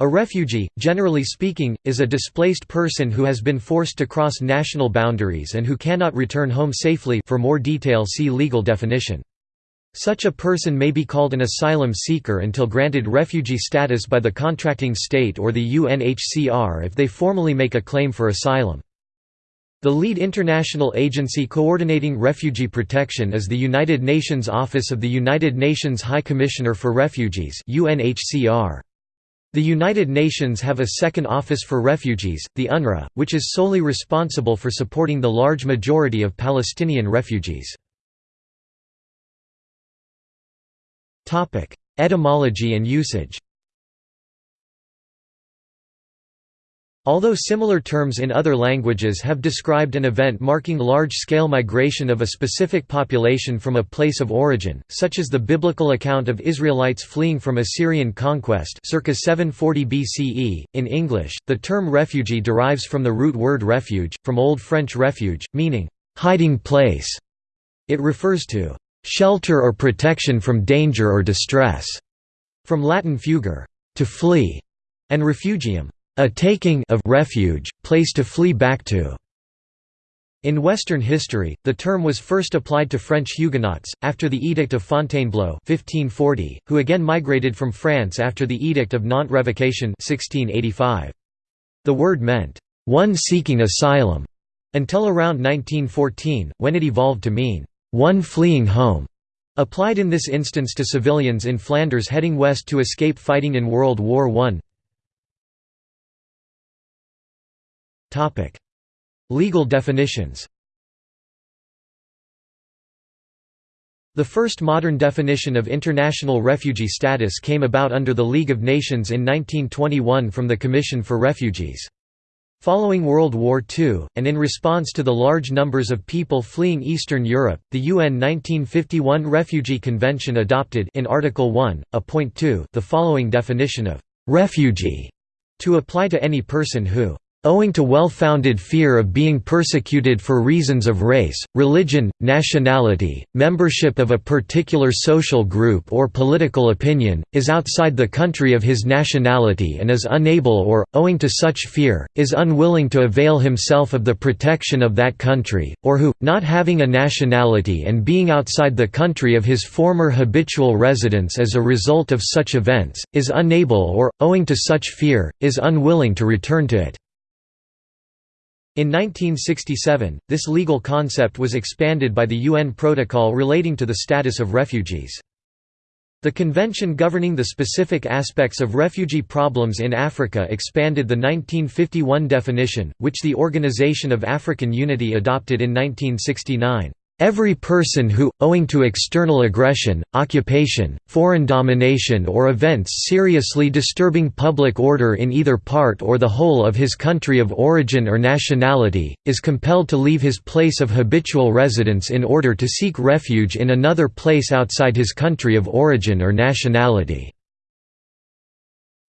A refugee, generally speaking, is a displaced person who has been forced to cross national boundaries and who cannot return home safely for more detail see legal definition. Such a person may be called an asylum seeker until granted refugee status by the contracting state or the UNHCR if they formally make a claim for asylum. The lead international agency coordinating refugee protection is the United Nations Office of the United Nations High Commissioner for Refugees UNHCR. The United Nations have a second Office for Refugees, the UNRWA, which is solely responsible for supporting the large majority of Palestinian refugees. Etymology and usage Although similar terms in other languages have described an event marking large-scale migration of a specific population from a place of origin, such as the biblical account of Israelites fleeing from Assyrian conquest circa 740 BCE, in English, the term refugee derives from the root word refuge, from Old French refuge, meaning, "...hiding place". It refers to, "...shelter or protection from danger or distress", from Latin fugere, to flee, and refugium, a taking of refuge, place to flee back to. In Western history, the term was first applied to French Huguenots, after the Edict of Fontainebleau 1540, who again migrated from France after the Edict of Nantes Revocation 1685. The word meant, "...one seeking asylum", until around 1914, when it evolved to mean, "...one fleeing home", applied in this instance to civilians in Flanders heading west to escape fighting in World War I. Legal definitions The first modern definition of international refugee status came about under the League of Nations in 1921 from the Commission for Refugees. Following World War II, and in response to the large numbers of people fleeing Eastern Europe, the UN 1951 Refugee Convention adopted in Article 1, a point 2, the following definition of «refugee» to apply to any person who owing to well-founded fear of being persecuted for reasons of race, religion, nationality, membership of a particular social group or political opinion, is outside the country of his nationality and is unable or, owing to such fear, is unwilling to avail himself of the protection of that country, or who, not having a nationality and being outside the country of his former habitual residence as a result of such events, is unable or, owing to such fear, is unwilling to return to it. In 1967, this legal concept was expanded by the UN Protocol relating to the status of refugees. The convention governing the specific aspects of refugee problems in Africa expanded the 1951 definition, which the Organization of African Unity adopted in 1969. Every person who, owing to external aggression, occupation, foreign domination or events seriously disturbing public order in either part or the whole of his country of origin or nationality, is compelled to leave his place of habitual residence in order to seek refuge in another place outside his country of origin or nationality.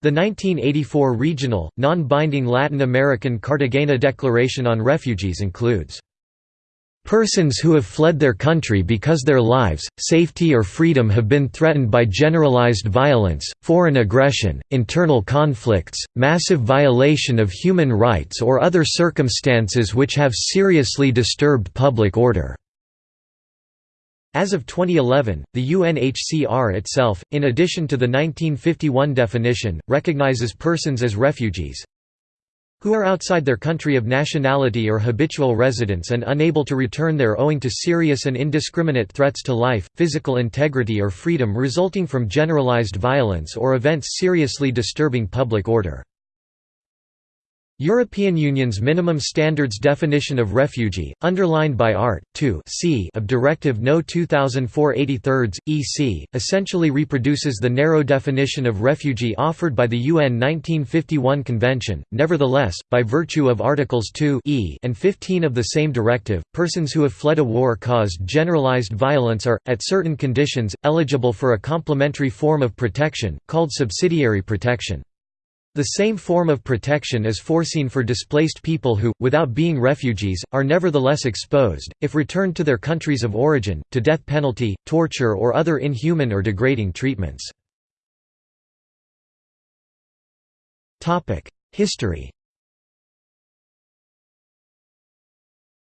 The 1984 regional, non-binding Latin American Cartagena Declaration on Refugees includes Persons who have fled their country because their lives, safety or freedom have been threatened by generalized violence, foreign aggression, internal conflicts, massive violation of human rights or other circumstances which have seriously disturbed public order. As of 2011, the UNHCR itself, in addition to the 1951 definition, recognizes persons as refugees, who are outside their country of nationality or habitual residence and unable to return there owing to serious and indiscriminate threats to life, physical integrity or freedom resulting from generalized violence or events seriously disturbing public order. European Union's minimum standards definition of refugee, underlined by Art. 2 c of Directive No 2004/83 EC, essentially reproduces the narrow definition of refugee offered by the UN 1951 Convention. Nevertheless, by virtue of Articles 2 e and 15 of the same directive, persons who have fled a war caused generalized violence are, at certain conditions, eligible for a complementary form of protection, called subsidiary protection. The same form of protection is foreseen for displaced people who, without being refugees, are nevertheless exposed, if returned to their countries of origin, to death penalty, torture or other inhuman or degrading treatments. History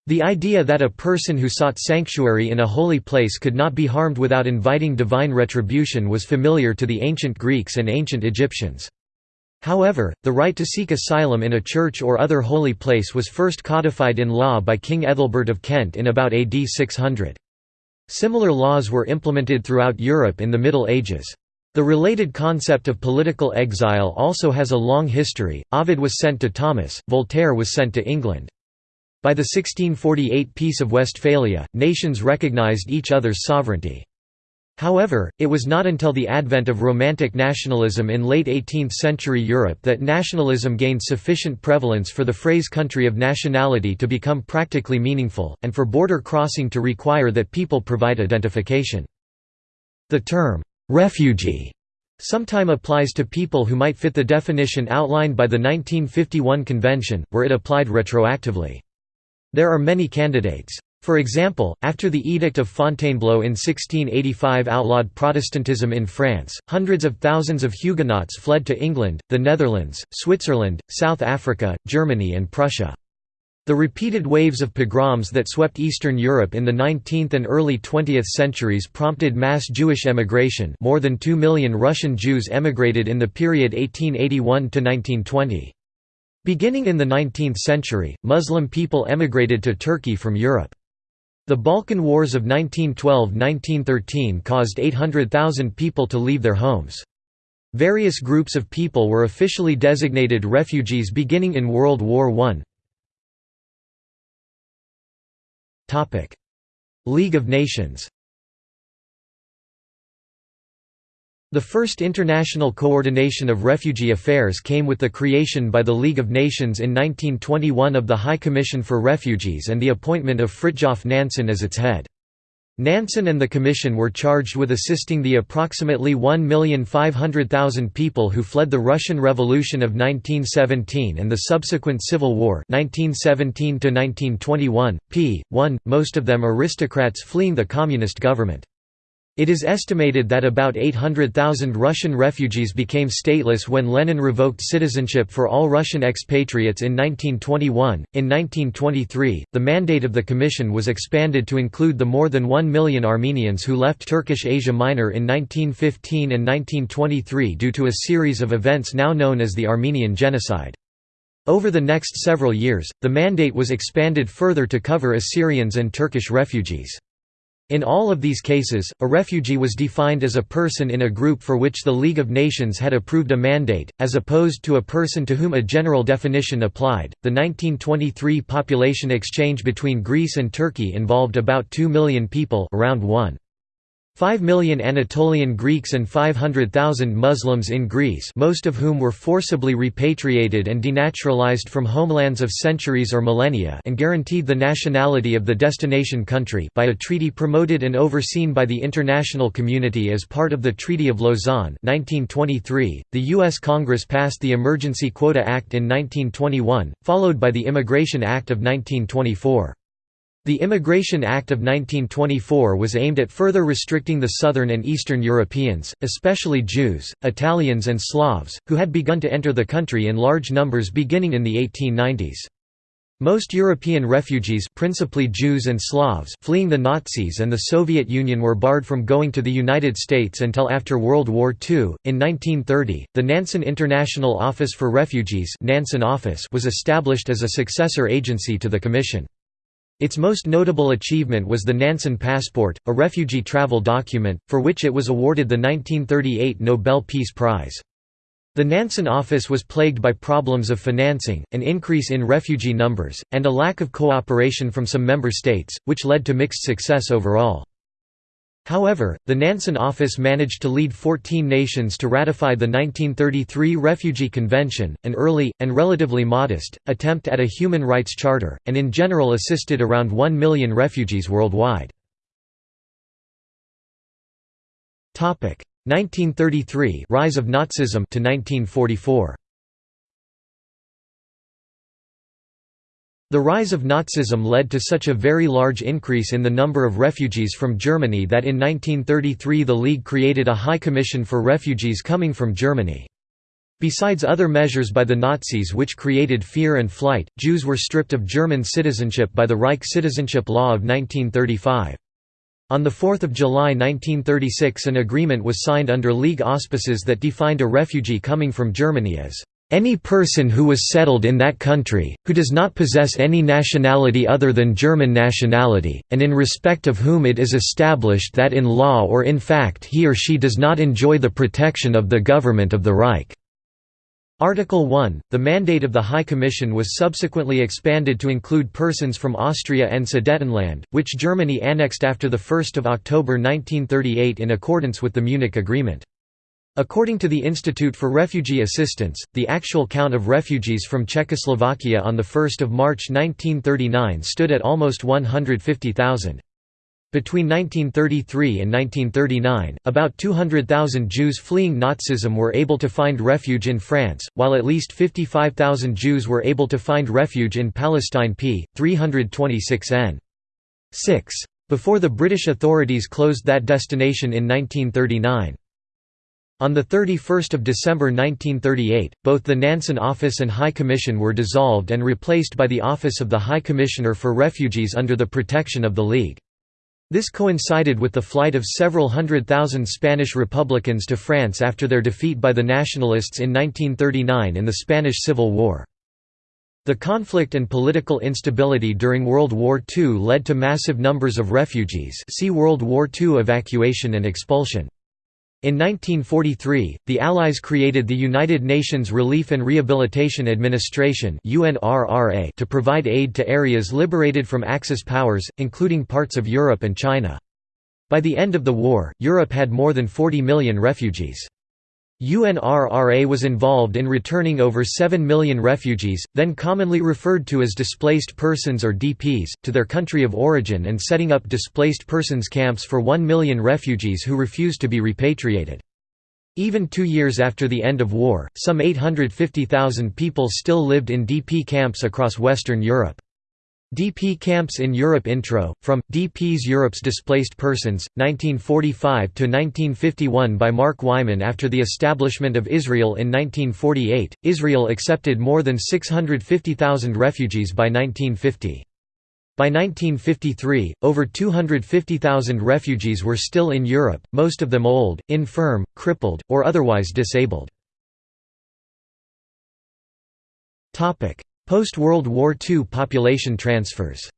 The idea that a person who sought sanctuary in a holy place could not be harmed without inviting divine retribution was familiar to the ancient Greeks and ancient Egyptians. However, the right to seek asylum in a church or other holy place was first codified in law by King Ethelbert of Kent in about AD 600. Similar laws were implemented throughout Europe in the Middle Ages. The related concept of political exile also has a long history, Ovid was sent to Tomis, Voltaire was sent to England. By the 1648 Peace of Westphalia, nations recognized each other's sovereignty. However, it was not until the advent of Romantic nationalism in late 18th-century Europe that nationalism gained sufficient prevalence for the phrase country of nationality to become practically meaningful, and for border crossing to require that people provide identification. The term, "'refugee' sometime applies to people who might fit the definition outlined by the 1951 convention, where it applied retroactively. There are many candidates. For example, after the Edict of Fontainebleau in 1685 outlawed Protestantism in France, hundreds of thousands of Huguenots fled to England, the Netherlands, Switzerland, South Africa, Germany and Prussia. The repeated waves of pogroms that swept Eastern Europe in the 19th and early 20th centuries prompted mass Jewish emigration more than 2 million Russian Jews emigrated in the period 1881–1920. Beginning in the 19th century, Muslim people emigrated to Turkey from Europe. The Balkan Wars of 1912–1913 caused 800,000 people to leave their homes. Various groups of people were officially designated refugees beginning in World War I. League of Nations The first international coordination of refugee affairs came with the creation by the League of Nations in 1921 of the High Commission for Refugees and the appointment of Fridtjof Nansen as its head. Nansen and the Commission were charged with assisting the approximately 1,500,000 people who fled the Russian Revolution of 1917 and the subsequent Civil War 1917 p. 1, most of them aristocrats fleeing the communist government. It is estimated that about 800,000 Russian refugees became stateless when Lenin revoked citizenship for all Russian expatriates in 1921. In 1923, the mandate of the Commission was expanded to include the more than 1 million Armenians who left Turkish Asia Minor in 1915 and 1923 due to a series of events now known as the Armenian Genocide. Over the next several years, the mandate was expanded further to cover Assyrians and Turkish refugees. In all of these cases, a refugee was defined as a person in a group for which the League of Nations had approved a mandate, as opposed to a person to whom a general definition applied. The 1923 population exchange between Greece and Turkey involved about 2 million people, around 1. 5 million Anatolian Greeks and 500,000 Muslims in Greece most of whom were forcibly repatriated and denaturalized from homelands of centuries or millennia and guaranteed the nationality of the destination country by a treaty promoted and overseen by the international community as part of the Treaty of Lausanne 1923. .The U.S. Congress passed the Emergency Quota Act in 1921, followed by the Immigration Act of 1924. The Immigration Act of 1924 was aimed at further restricting the Southern and Eastern Europeans, especially Jews, Italians and Slavs, who had begun to enter the country in large numbers beginning in the 1890s. Most European refugees principally Jews and Slavs fleeing the Nazis and the Soviet Union were barred from going to the United States until after World War II. In 1930, the Nansen International Office for Refugees Nansen Office was established as a successor agency to the Commission. Its most notable achievement was the Nansen Passport, a refugee travel document, for which it was awarded the 1938 Nobel Peace Prize. The Nansen office was plagued by problems of financing, an increase in refugee numbers, and a lack of cooperation from some member states, which led to mixed success overall. However, the Nansen Office managed to lead 14 nations to ratify the 1933 Refugee Convention, an early, and relatively modest, attempt at a human rights charter, and in general assisted around 1 million refugees worldwide. 1933 Rise of Nazism to 1944. The rise of Nazism led to such a very large increase in the number of refugees from Germany that in 1933 the League created a High Commission for Refugees coming from Germany. Besides other measures by the Nazis which created fear and flight, Jews were stripped of German citizenship by the Reich Citizenship Law of 1935. On 4 July 1936 an agreement was signed under League auspices that defined a refugee coming from Germany as any person who was settled in that country, who does not possess any nationality other than German nationality, and in respect of whom it is established that in law or in fact he or she does not enjoy the protection of the government of the Reich." Article 1, the mandate of the High Commission was subsequently expanded to include persons from Austria and Sudetenland, which Germany annexed after 1 October 1938 in accordance with the Munich Agreement. According to the Institute for Refugee Assistance, the actual count of refugees from Czechoslovakia on 1 March 1939 stood at almost 150,000. Between 1933 and 1939, about 200,000 Jews fleeing Nazism were able to find refuge in France, while at least 55,000 Jews were able to find refuge in Palestine p. 326 n. 6. Before the British authorities closed that destination in 1939. On 31 December 1938, both the Nansen Office and High Commission were dissolved and replaced by the Office of the High Commissioner for Refugees under the protection of the League. This coincided with the flight of several hundred thousand Spanish Republicans to France after their defeat by the Nationalists in 1939 in the Spanish Civil War. The conflict and political instability during World War II led to massive numbers of refugees see World War II evacuation and expulsion. In 1943, the Allies created the United Nations Relief and Rehabilitation Administration to provide aid to areas liberated from Axis powers, including parts of Europe and China. By the end of the war, Europe had more than 40 million refugees. UNRRA was involved in returning over 7 million refugees, then commonly referred to as displaced persons or DPs, to their country of origin and setting up displaced persons camps for 1 million refugees who refused to be repatriated. Even two years after the end of war, some 850,000 people still lived in DP camps across Western Europe. DP Camps in Europe Intro, from, DP's Europe's Displaced Persons, 1945–1951 by Mark Wyman After the establishment of Israel in 1948, Israel accepted more than 650,000 refugees by 1950. By 1953, over 250,000 refugees were still in Europe, most of them old, infirm, crippled, or otherwise disabled. Post-World War II population transfers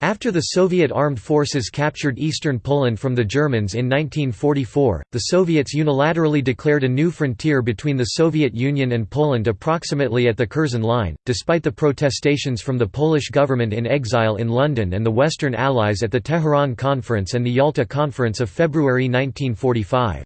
After the Soviet armed forces captured eastern Poland from the Germans in 1944, the Soviets unilaterally declared a new frontier between the Soviet Union and Poland approximately at the Curzon Line, despite the protestations from the Polish government in exile in London and the Western Allies at the Tehran Conference and the Yalta Conference of February 1945.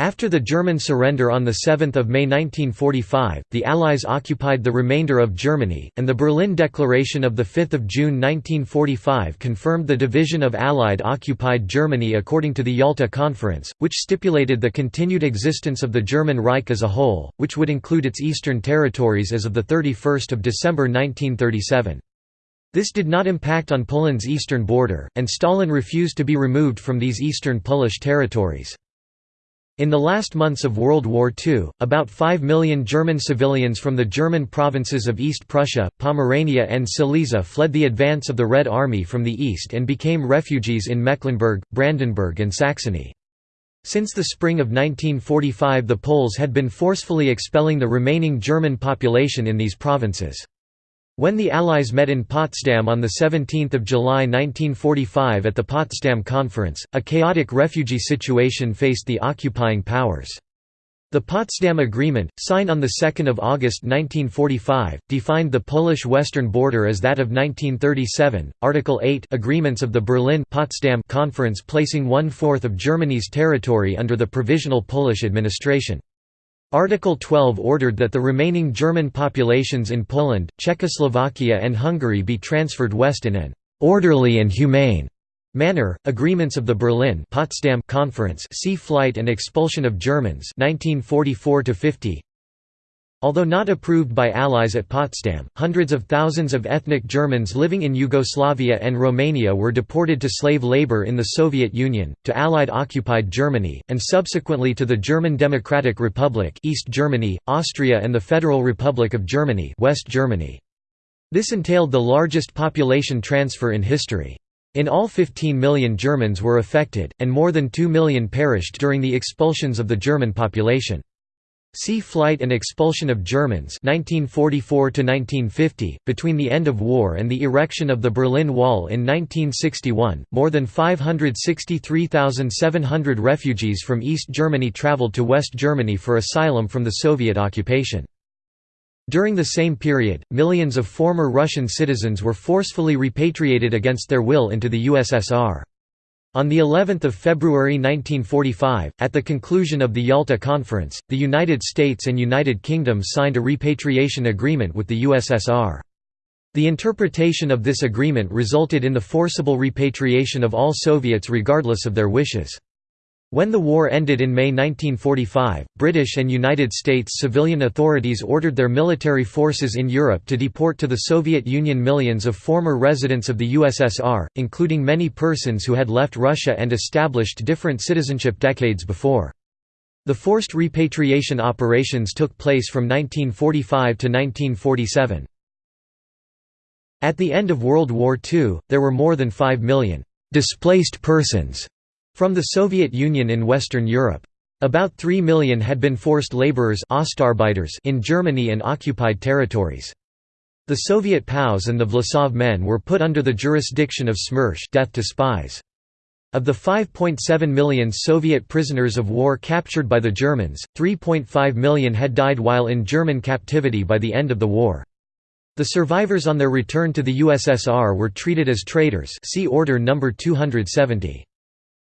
After the German surrender on 7 May 1945, the Allies occupied the remainder of Germany, and the Berlin Declaration of 5 June 1945 confirmed the division of Allied occupied Germany according to the Yalta Conference, which stipulated the continued existence of the German Reich as a whole, which would include its eastern territories as of 31 December 1937. This did not impact on Poland's eastern border, and Stalin refused to be removed from these eastern Polish territories. In the last months of World War II, about 5 million German civilians from the German provinces of East Prussia, Pomerania and Silesia fled the advance of the Red Army from the east and became refugees in Mecklenburg, Brandenburg and Saxony. Since the spring of 1945 the Poles had been forcefully expelling the remaining German population in these provinces. When the Allies met in Potsdam on 17 July 1945 at the Potsdam Conference, a chaotic refugee situation faced the occupying powers. The Potsdam Agreement, signed on 2 August 1945, defined the Polish western border as that of 1937, Article 8 agreements of the Berlin Potsdam Conference placing one-fourth of Germany's territory under the Provisional Polish administration. Article 12 ordered that the remaining German populations in Poland, Czechoslovakia and Hungary be transferred west in an «orderly and humane» manner. Agreements of the Berlin Potsdam Conference see Flight and Expulsion of Germans 1944 50 Although not approved by allies at Potsdam, hundreds of thousands of ethnic Germans living in Yugoslavia and Romania were deported to slave labor in the Soviet Union, to Allied-occupied Germany, and subsequently to the German Democratic Republic East Germany, Austria and the Federal Republic of Germany West Germany. This entailed the largest population transfer in history. In all 15 million Germans were affected, and more than 2 million perished during the expulsions of the German population. See Flight and Expulsion of Germans 1944 .Between the end of war and the erection of the Berlin Wall in 1961, more than 563,700 refugees from East Germany traveled to West Germany for asylum from the Soviet occupation. During the same period, millions of former Russian citizens were forcefully repatriated against their will into the USSR. On the 11th of February 1945, at the conclusion of the Yalta Conference, the United States and United Kingdom signed a repatriation agreement with the USSR. The interpretation of this agreement resulted in the forcible repatriation of all Soviets regardless of their wishes. When the war ended in May 1945, British and United States civilian authorities ordered their military forces in Europe to deport to the Soviet Union millions of former residents of the USSR, including many persons who had left Russia and established different citizenship decades before. The forced repatriation operations took place from 1945 to 1947. At the end of World War II, there were more than 5 million «displaced persons» From the Soviet Union in Western Europe. About 3 million had been forced laborers in Germany and occupied territories. The Soviet POWs and the Vlasov men were put under the jurisdiction of SMERSH death to spies. Of the 5.7 million Soviet prisoners of war captured by the Germans, 3.5 million had died while in German captivity by the end of the war. The survivors on their return to the USSR were treated as traitors see Order No. 270.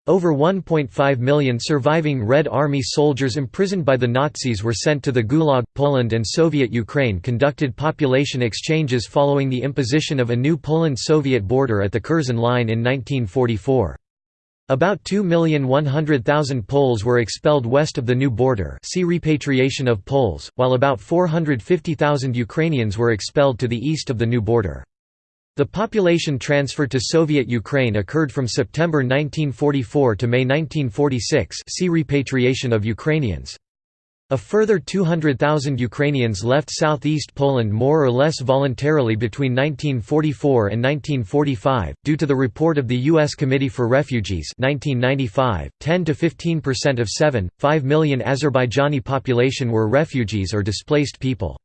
Over 1.5 million surviving Red Army soldiers imprisoned by the Nazis were sent to the Gulag. Poland and Soviet Ukraine conducted population exchanges following the imposition of a new Poland-Soviet border at the Curzon Line in 1944. About 2,100,000 Poles were expelled west of the new border see repatriation of Poles, while about 450,000 Ukrainians were expelled to the east of the new border. The population transfer to Soviet Ukraine occurred from September 1944 to May 1946 see repatriation of Ukrainians. A further 200,000 Ukrainians left southeast Poland more or less voluntarily between 1944 and 1945, due to the report of the U.S. Committee for Refugees 1995, 10 to 15% of 7.5 million Azerbaijani population were refugees or displaced people.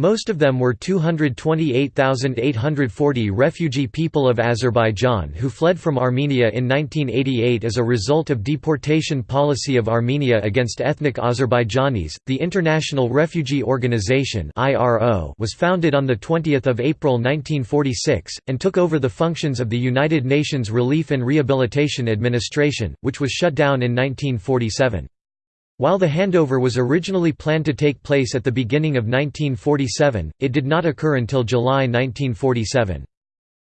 Most of them were 228,840 refugee people of Azerbaijan who fled from Armenia in 1988 as a result of deportation policy of Armenia against ethnic Azerbaijanis. The International Refugee Organization (IRO) was founded on the 20th of April 1946 and took over the functions of the United Nations Relief and Rehabilitation Administration, which was shut down in 1947. While the handover was originally planned to take place at the beginning of 1947, it did not occur until July 1947.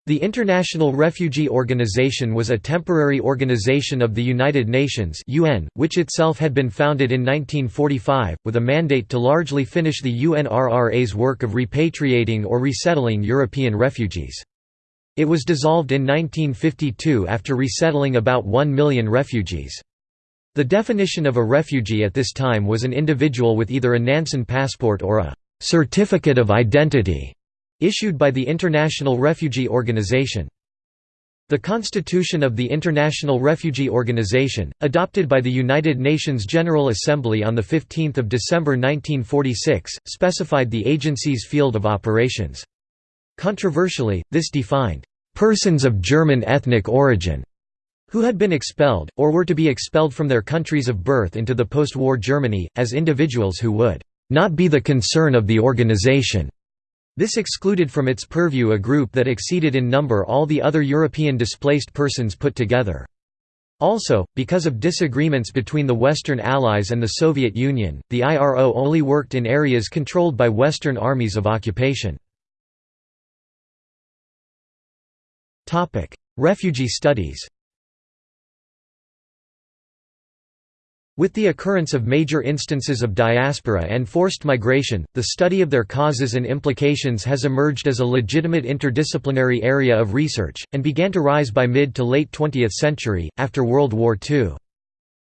The International Refugee Organization was a temporary organization of the United Nations (UN), which itself had been founded in 1945 with a mandate to largely finish the UNRRA's work of repatriating or resettling European refugees. It was dissolved in 1952 after resettling about 1 million refugees. The definition of a refugee at this time was an individual with either a Nansen passport or a «certificate of identity» issued by the International Refugee Organization. The Constitution of the International Refugee Organization, adopted by the United Nations General Assembly on 15 December 1946, specified the agency's field of operations. Controversially, this defined, "...persons of German ethnic origin", who had been expelled, or were to be expelled from their countries of birth into the post-war Germany, as individuals who would not be the concern of the organization. This excluded from its purview a group that exceeded in number all the other European displaced persons put together. Also, because of disagreements between the Western Allies and the Soviet Union, the IRO only worked in areas controlled by Western armies of occupation. Refugee studies With the occurrence of major instances of diaspora and forced migration, the study of their causes and implications has emerged as a legitimate interdisciplinary area of research, and began to rise by mid to late 20th century, after World War II.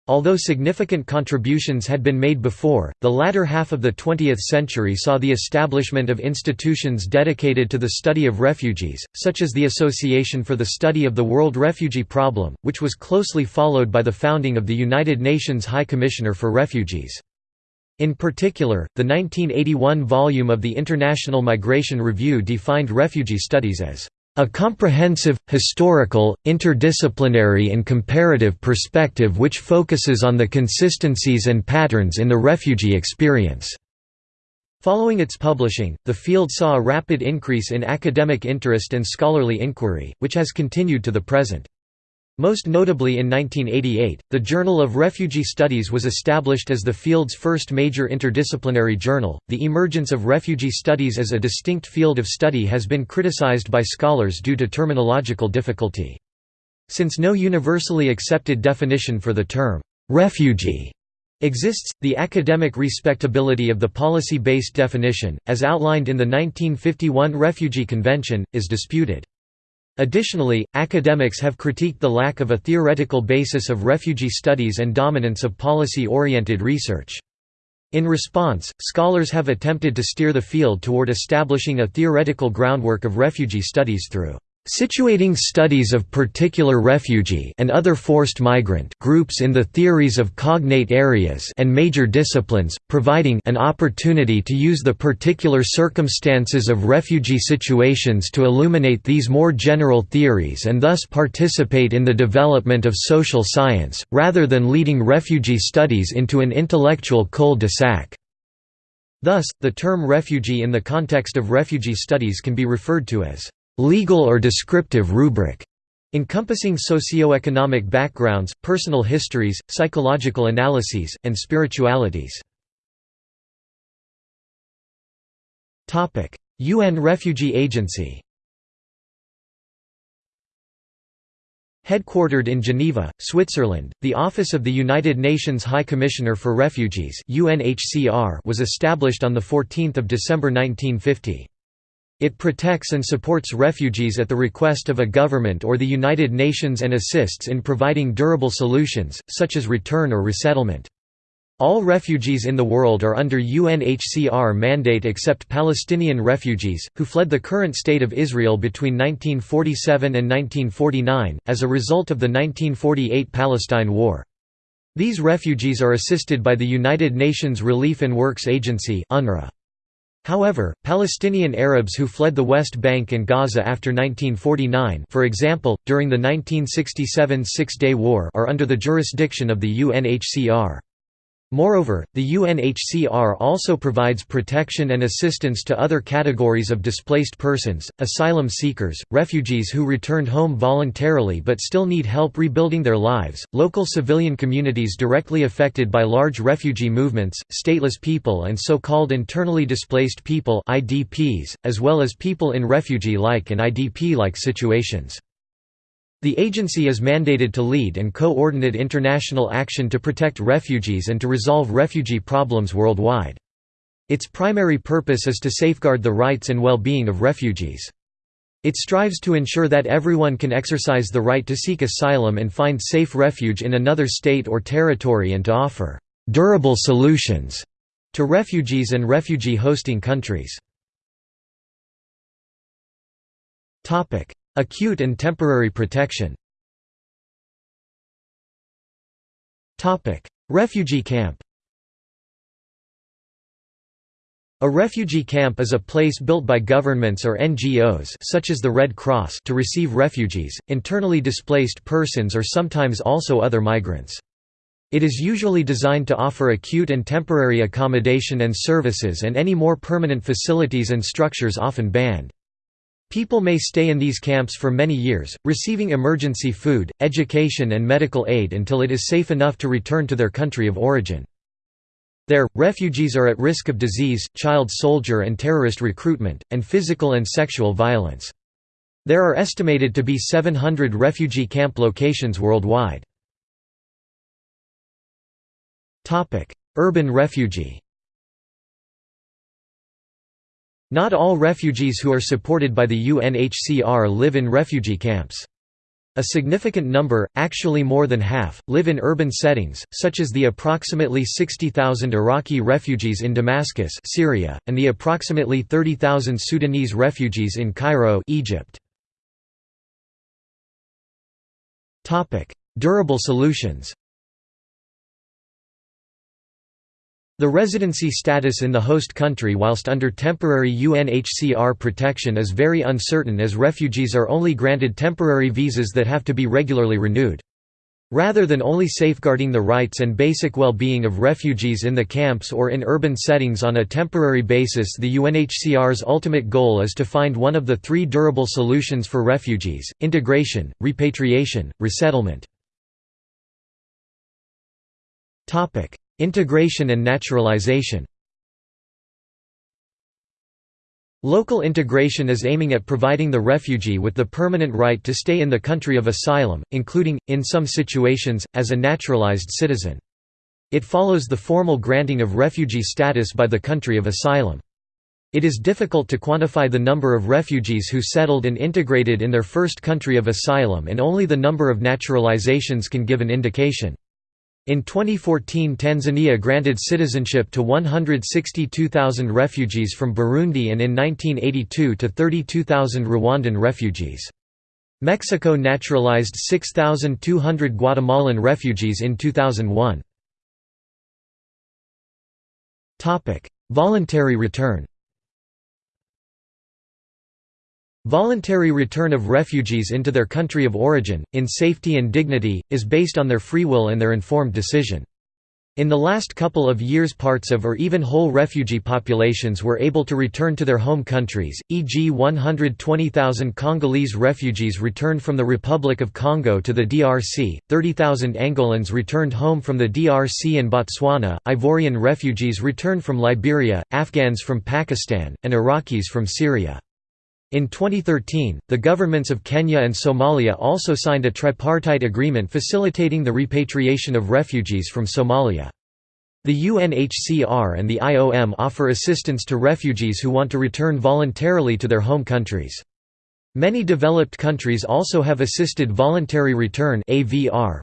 Although significant contributions had been made before, the latter half of the 20th century saw the establishment of institutions dedicated to the study of refugees, such as the Association for the Study of the World Refugee Problem, which was closely followed by the founding of the United Nations High Commissioner for Refugees. In particular, the 1981 volume of the International Migration Review defined refugee studies as a comprehensive, historical, interdisciplinary and comparative perspective which focuses on the consistencies and patterns in the refugee experience." Following its publishing, the field saw a rapid increase in academic interest and scholarly inquiry, which has continued to the present. Most notably in 1988, the Journal of Refugee Studies was established as the field's first major interdisciplinary journal. The emergence of refugee studies as a distinct field of study has been criticized by scholars due to terminological difficulty. Since no universally accepted definition for the term refugee exists, the academic respectability of the policy-based definition, as outlined in the 1951 Refugee Convention, is disputed. Additionally, academics have critiqued the lack of a theoretical basis of refugee studies and dominance of policy-oriented research. In response, scholars have attempted to steer the field toward establishing a theoretical groundwork of refugee studies through situating studies of particular refugee and other forced migrant groups in the theories of cognate areas and major disciplines, providing an opportunity to use the particular circumstances of refugee situations to illuminate these more general theories and thus participate in the development of social science, rather than leading refugee studies into an intellectual cul-de-sac. Thus, the term refugee in the context of refugee studies can be referred to as legal or descriptive rubric, encompassing socioeconomic backgrounds, personal histories, psychological analyses, and spiritualities. UN Refugee Agency Headquartered in Geneva, Switzerland, the Office of the United Nations High Commissioner for Refugees was established on 14 December 1950. It protects and supports refugees at the request of a government or the United Nations and assists in providing durable solutions, such as return or resettlement. All refugees in the world are under UNHCR mandate except Palestinian refugees, who fled the current state of Israel between 1947 and 1949, as a result of the 1948 Palestine War. These refugees are assisted by the United Nations Relief and Works Agency UNRWA. However, Palestinian Arabs who fled the West Bank and Gaza after 1949 for example, during the 1967 Six-Day War are under the jurisdiction of the UNHCR. Moreover, the UNHCR also provides protection and assistance to other categories of displaced persons, asylum seekers, refugees who returned home voluntarily but still need help rebuilding their lives, local civilian communities directly affected by large refugee movements, stateless people and so-called internally displaced people IDPs, as well as people in refugee-like and IDP-like situations. The agency is mandated to lead and coordinate international action to protect refugees and to resolve refugee problems worldwide. Its primary purpose is to safeguard the rights and well-being of refugees. It strives to ensure that everyone can exercise the right to seek asylum and find safe refuge in another state or territory and to offer «durable solutions» to refugees and refugee hosting countries. Acute and temporary protection Refugee camp A refugee camp is a place built by governments or NGOs such as the Red Cross to receive refugees, internally displaced persons or sometimes also other migrants. It is usually designed to offer acute and temporary accommodation and services and any more permanent facilities and structures often banned. People may stay in these camps for many years, receiving emergency food, education and medical aid until it is safe enough to return to their country of origin. There, refugees are at risk of disease, child soldier and terrorist recruitment, and physical and sexual violence. There are estimated to be 700 refugee camp locations worldwide. Urban refugee Not all refugees who are supported by the UNHCR live in refugee camps. A significant number, actually more than half, live in urban settings, such as the approximately 60,000 Iraqi refugees in Damascus Syria, and the approximately 30,000 Sudanese refugees in Cairo Egypt. Durable solutions The residency status in the host country whilst under temporary UNHCR protection is very uncertain as refugees are only granted temporary visas that have to be regularly renewed. Rather than only safeguarding the rights and basic well-being of refugees in the camps or in urban settings on a temporary basis the UNHCR's ultimate goal is to find one of the three durable solutions for refugees, integration, repatriation, resettlement. Integration and naturalization Local integration is aiming at providing the refugee with the permanent right to stay in the country of asylum, including, in some situations, as a naturalized citizen. It follows the formal granting of refugee status by the country of asylum. It is difficult to quantify the number of refugees who settled and integrated in their first country of asylum and only the number of naturalizations can give an indication. In 2014 Tanzania granted citizenship to 162,000 refugees from Burundi and in 1982 to 32,000 Rwandan refugees. Mexico naturalized 6,200 Guatemalan refugees in 2001. Voluntary return Voluntary return of refugees into their country of origin, in safety and dignity, is based on their free will and their informed decision. In the last couple of years parts of or even whole refugee populations were able to return to their home countries, e.g. 120,000 Congolese refugees returned from the Republic of Congo to the DRC, 30,000 Angolans returned home from the DRC and Botswana, Ivorian refugees returned from Liberia, Afghans from Pakistan, and Iraqis from Syria. In 2013, the governments of Kenya and Somalia also signed a tripartite agreement facilitating the repatriation of refugees from Somalia. The UNHCR and the IOM offer assistance to refugees who want to return voluntarily to their home countries. Many developed countries also have assisted voluntary return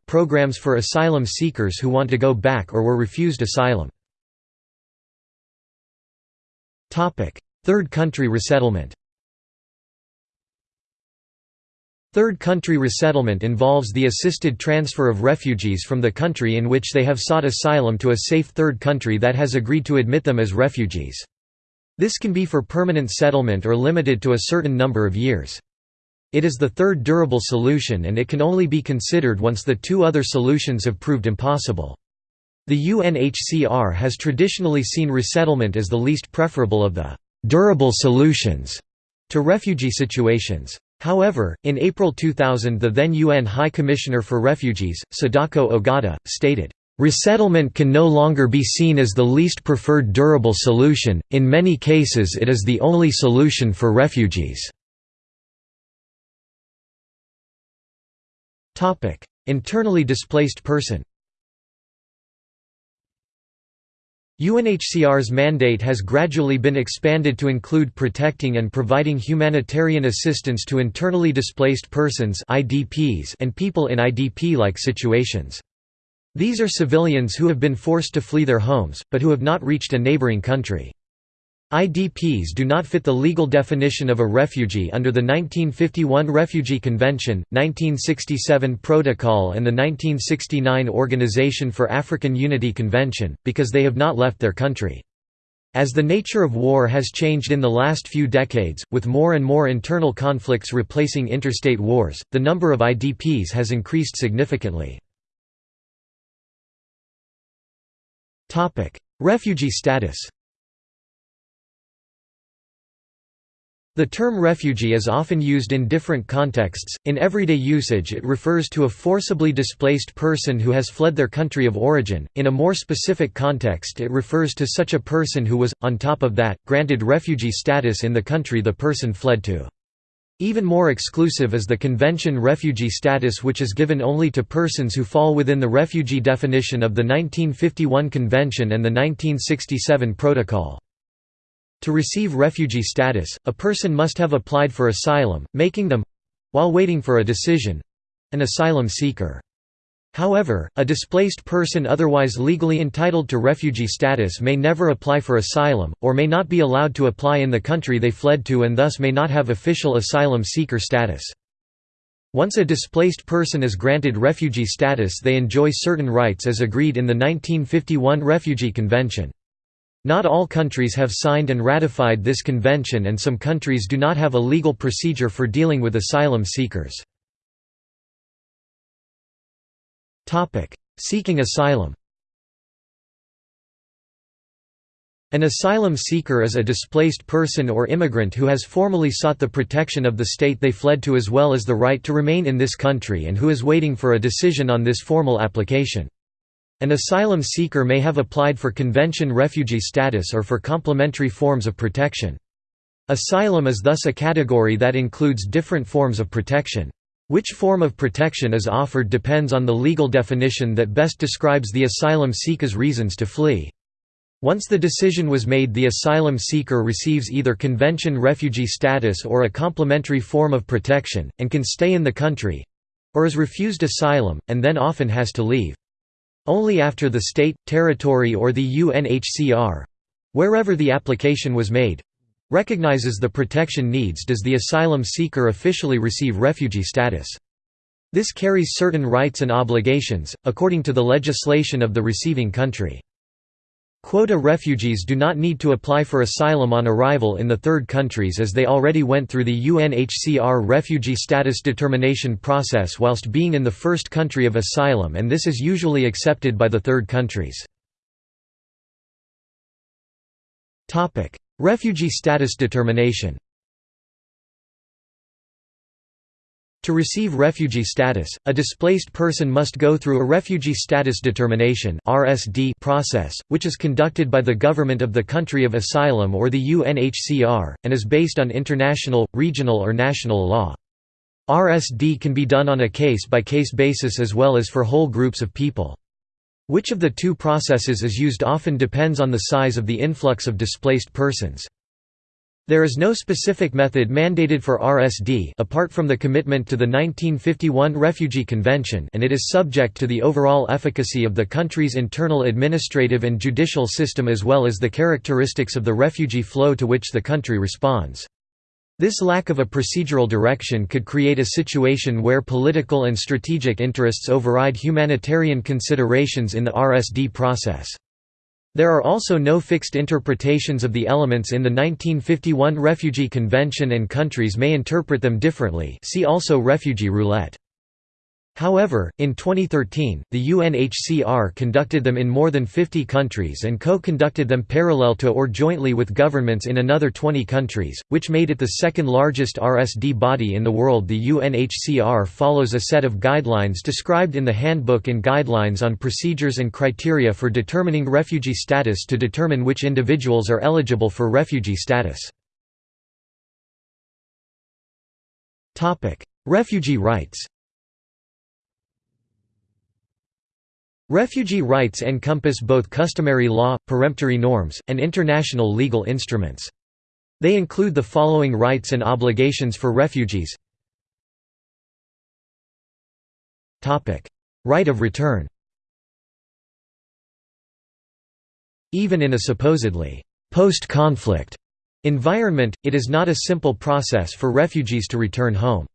programs for asylum seekers who want to go back or were refused asylum. Third country resettlement Third country resettlement involves the assisted transfer of refugees from the country in which they have sought asylum to a safe third country that has agreed to admit them as refugees. This can be for permanent settlement or limited to a certain number of years. It is the third durable solution and it can only be considered once the two other solutions have proved impossible. The UNHCR has traditionally seen resettlement as the least preferable of the «durable solutions» to refugee situations. However, in April 2000 the then UN High Commissioner for Refugees, Sadako Ogata, stated, "...resettlement can no longer be seen as the least preferred durable solution, in many cases it is the only solution for refugees." Internally displaced person UNHCR's mandate has gradually been expanded to include protecting and providing humanitarian assistance to internally displaced persons and people in IDP-like situations. These are civilians who have been forced to flee their homes, but who have not reached a neighboring country. IDPs do not fit the legal definition of a refugee under the 1951 Refugee Convention, 1967 Protocol and the 1969 Organization for African Unity Convention, because they have not left their country. As the nature of war has changed in the last few decades, with more and more internal conflicts replacing interstate wars, the number of IDPs has increased significantly. Refugee status The term refugee is often used in different contexts. In everyday usage, it refers to a forcibly displaced person who has fled their country of origin. In a more specific context, it refers to such a person who was, on top of that, granted refugee status in the country the person fled to. Even more exclusive is the Convention refugee status which is given only to persons who fall within the refugee definition of the 1951 Convention and the 1967 Protocol. To receive refugee status, a person must have applied for asylum, making them—while waiting for a decision—an asylum seeker. However, a displaced person otherwise legally entitled to refugee status may never apply for asylum, or may not be allowed to apply in the country they fled to and thus may not have official asylum seeker status. Once a displaced person is granted refugee status they enjoy certain rights as agreed in the 1951 Refugee Convention. Not all countries have signed and ratified this convention and some countries do not have a legal procedure for dealing with asylum seekers. Seeking asylum An asylum seeker is a displaced person or immigrant who has formally sought the protection of the state they fled to as well as the right to remain in this country and who is waiting for a decision on this formal application. An asylum seeker may have applied for convention refugee status or for complementary forms of protection. Asylum is thus a category that includes different forms of protection. Which form of protection is offered depends on the legal definition that best describes the asylum seeker's reasons to flee. Once the decision was made the asylum seeker receives either convention refugee status or a complementary form of protection, and can stay in the country—or is refused asylum, and then often has to leave. Only after the state, territory or the UNHCR—wherever the application was made, recognizes the protection needs does the asylum seeker officially receive refugee status. This carries certain rights and obligations, according to the legislation of the receiving country. Quota refugees do not need to apply for asylum on arrival in the third countries as they already went through the UNHCR refugee status determination process whilst being in the first country of asylum and this is usually accepted by the third countries. Refugee status determination To receive refugee status, a displaced person must go through a refugee status determination process, which is conducted by the government of the country of asylum or the UNHCR, and is based on international, regional or national law. RSD can be done on a case-by-case -case basis as well as for whole groups of people. Which of the two processes is used often depends on the size of the influx of displaced persons. There is no specific method mandated for RSD apart from the commitment to the 1951 Refugee Convention and it is subject to the overall efficacy of the country's internal administrative and judicial system as well as the characteristics of the refugee flow to which the country responds. This lack of a procedural direction could create a situation where political and strategic interests override humanitarian considerations in the RSD process. There are also no fixed interpretations of the elements in the 1951 Refugee Convention and countries may interpret them differently see also refugee roulette. However, in 2013, the UNHCR conducted them in more than 50 countries and co-conducted them parallel to or jointly with governments in another 20 countries, which made it the second largest RSD body in the world The UNHCR follows a set of guidelines described in the Handbook and Guidelines on Procedures and Criteria for Determining Refugee Status to determine which individuals are eligible for refugee status. Refugee rights Refugee rights encompass both customary law, peremptory norms, and international legal instruments. They include the following rights and obligations for refugees Right of return Even in a supposedly post-conflict environment, it is not a simple process for refugees to return home.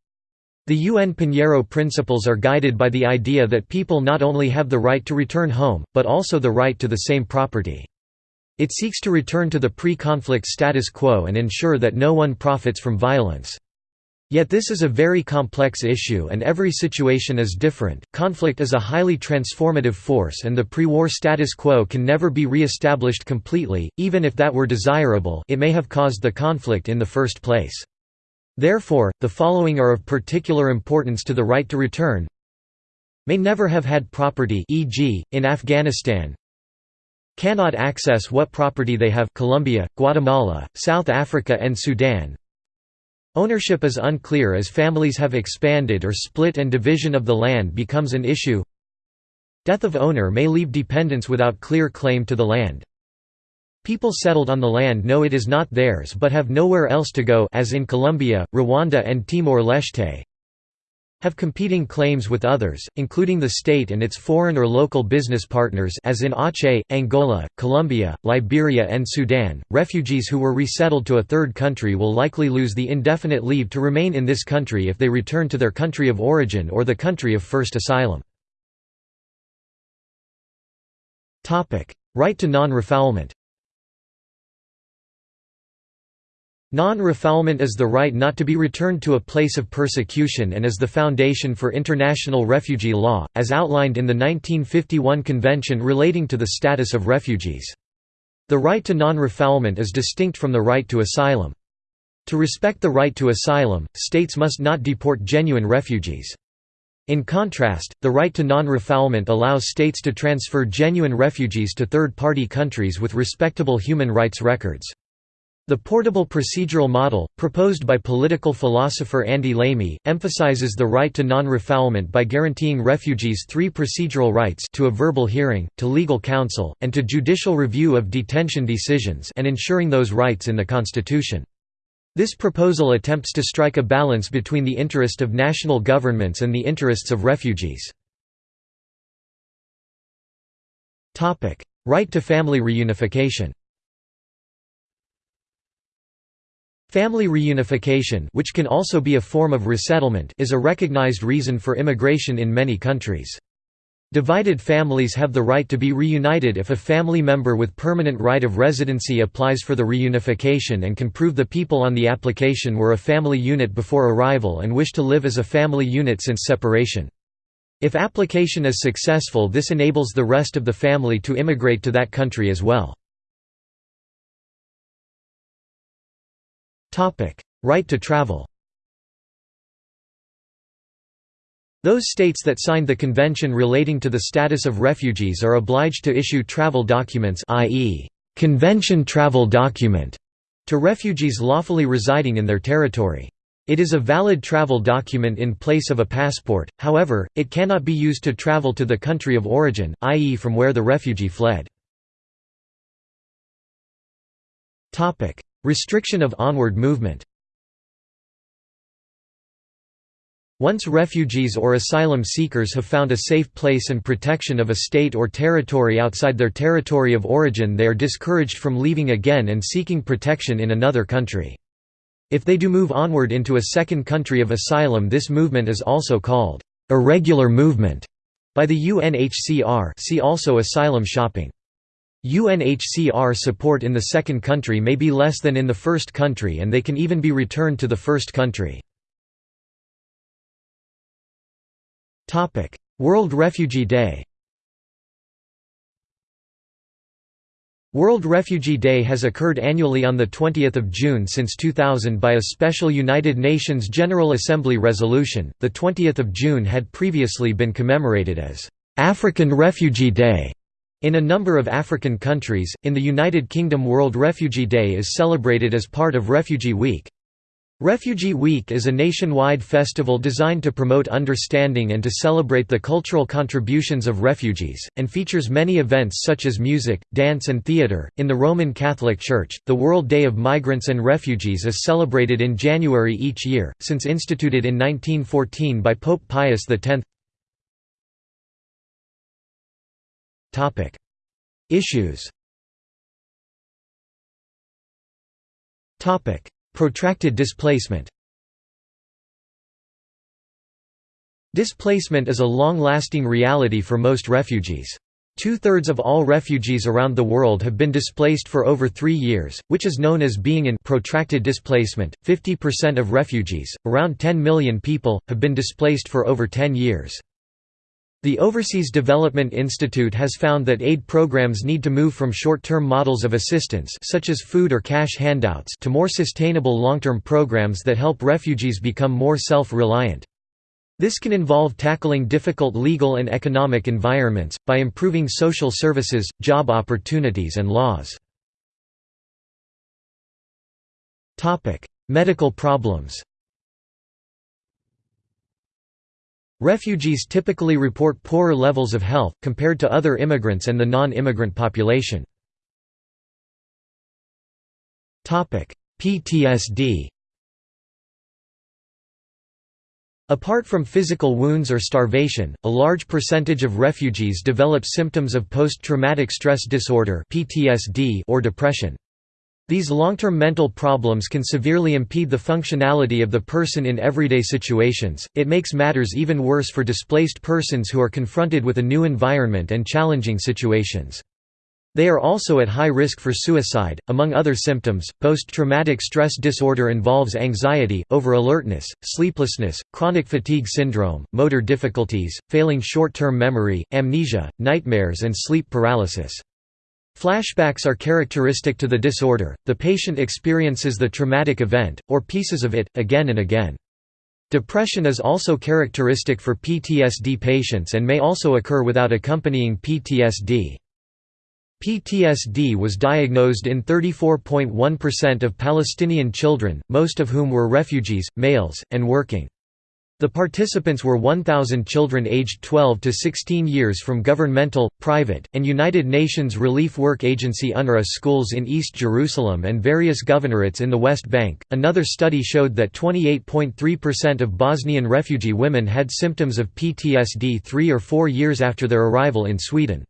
The UN Pinheiro principles are guided by the idea that people not only have the right to return home, but also the right to the same property. It seeks to return to the pre-conflict status quo and ensure that no one profits from violence. Yet this is a very complex issue and every situation is different. Conflict is a highly transformative force and the pre-war status quo can never be re-established completely, even if that were desirable it may have caused the conflict in the first place. Therefore, the following are of particular importance to the right to return may never have had property e.g., in Afghanistan cannot access what property they have Colombia, Guatemala, South Africa and Sudan Ownership is unclear as families have expanded or split and division of the land becomes an issue. Death of owner may leave dependents without clear claim to the land. People settled on the land know it is not theirs but have nowhere else to go as in Colombia, Rwanda and Timor-Leste have competing claims with others, including the state and its foreign or local business partners as in Aceh, Angola, Colombia, Liberia and Sudan. Refugees who were resettled to a third country will likely lose the indefinite leave to remain in this country if they return to their country of origin or the country of first asylum. Right to non-refoulement Non-refoulement is the right not to be returned to a place of persecution and is the foundation for international refugee law, as outlined in the 1951 Convention relating to the status of refugees. The right to non-refoulement is distinct from the right to asylum. To respect the right to asylum, states must not deport genuine refugees. In contrast, the right to non-refoulement allows states to transfer genuine refugees to third-party countries with respectable human rights records. The portable procedural model, proposed by political philosopher Andy Lamey, emphasizes the right to non-refoulement by guaranteeing refugees three procedural rights to a verbal hearing, to legal counsel, and to judicial review of detention decisions and ensuring those rights in the Constitution. This proposal attempts to strike a balance between the interest of national governments and the interests of refugees. Right to family reunification Family reunification which can also be a form of resettlement is a recognized reason for immigration in many countries. Divided families have the right to be reunited if a family member with permanent right of residency applies for the reunification and can prove the people on the application were a family unit before arrival and wish to live as a family unit since separation. If application is successful this enables the rest of the family to immigrate to that country as well. Right to travel Those states that signed the convention relating to the status of refugees are obliged to issue travel documents i.e., convention travel document to refugees lawfully residing in their territory. It is a valid travel document in place of a passport, however, it cannot be used to travel to the country of origin, i.e. from where the refugee fled. Restriction of onward movement Once refugees or asylum seekers have found a safe place and protection of a state or territory outside their territory of origin they are discouraged from leaving again and seeking protection in another country. If they do move onward into a second country of asylum this movement is also called irregular movement by the UNHCR see also asylum shopping. UNHCR support in the second country may be less than in the first country and they can even be returned to the first country. World Refugee Day World Refugee Day has occurred annually on 20 June since 2000 by a special United Nations General Assembly resolution. The 20th of June had previously been commemorated as African Refugee Day in a number of African countries, in the United Kingdom World Refugee Day is celebrated as part of Refugee Week. Refugee Week is a nationwide festival designed to promote understanding and to celebrate the cultural contributions of refugees, and features many events such as music, dance, and theatre. In the Roman Catholic Church, the World Day of Migrants and Refugees is celebrated in January each year, since instituted in 1914 by Pope Pius X. Topic: Issues. Topic: Protracted displacement. Displacement is a long-lasting reality for most refugees. Two-thirds of all refugees around the world have been displaced for over three years, which is known as being in protracted displacement. 50% of refugees, around 10 million people, have been displaced for over 10 years. The Overseas Development Institute has found that aid programs need to move from short-term models of assistance such as food or cash handouts to more sustainable long-term programs that help refugees become more self-reliant. This can involve tackling difficult legal and economic environments, by improving social services, job opportunities and laws. Medical problems Refugees typically report poorer levels of health, compared to other immigrants and the non-immigrant population. PTSD Apart from physical wounds or starvation, a large percentage of refugees develop symptoms of post-traumatic stress disorder or depression. These long-term mental problems can severely impede the functionality of the person in everyday situations. It makes matters even worse for displaced persons who are confronted with a new environment and challenging situations. They are also at high risk for suicide. Among other symptoms, post traumatic stress disorder involves anxiety, over alertness, sleeplessness, chronic fatigue syndrome, motor difficulties, failing short term memory, amnesia, nightmares, and sleep paralysis. Flashbacks are characteristic to the disorder, the patient experiences the traumatic event, or pieces of it, again and again. Depression is also characteristic for PTSD patients and may also occur without accompanying PTSD. PTSD was diagnosed in 34.1% of Palestinian children, most of whom were refugees, males, and working. The participants were 1,000 children aged 12 to 16 years from governmental, private, and United Nations Relief Work Agency UNRWA schools in East Jerusalem and various governorates in the West Bank. Another study showed that 28.3% of Bosnian refugee women had symptoms of PTSD three or four years after their arrival in Sweden.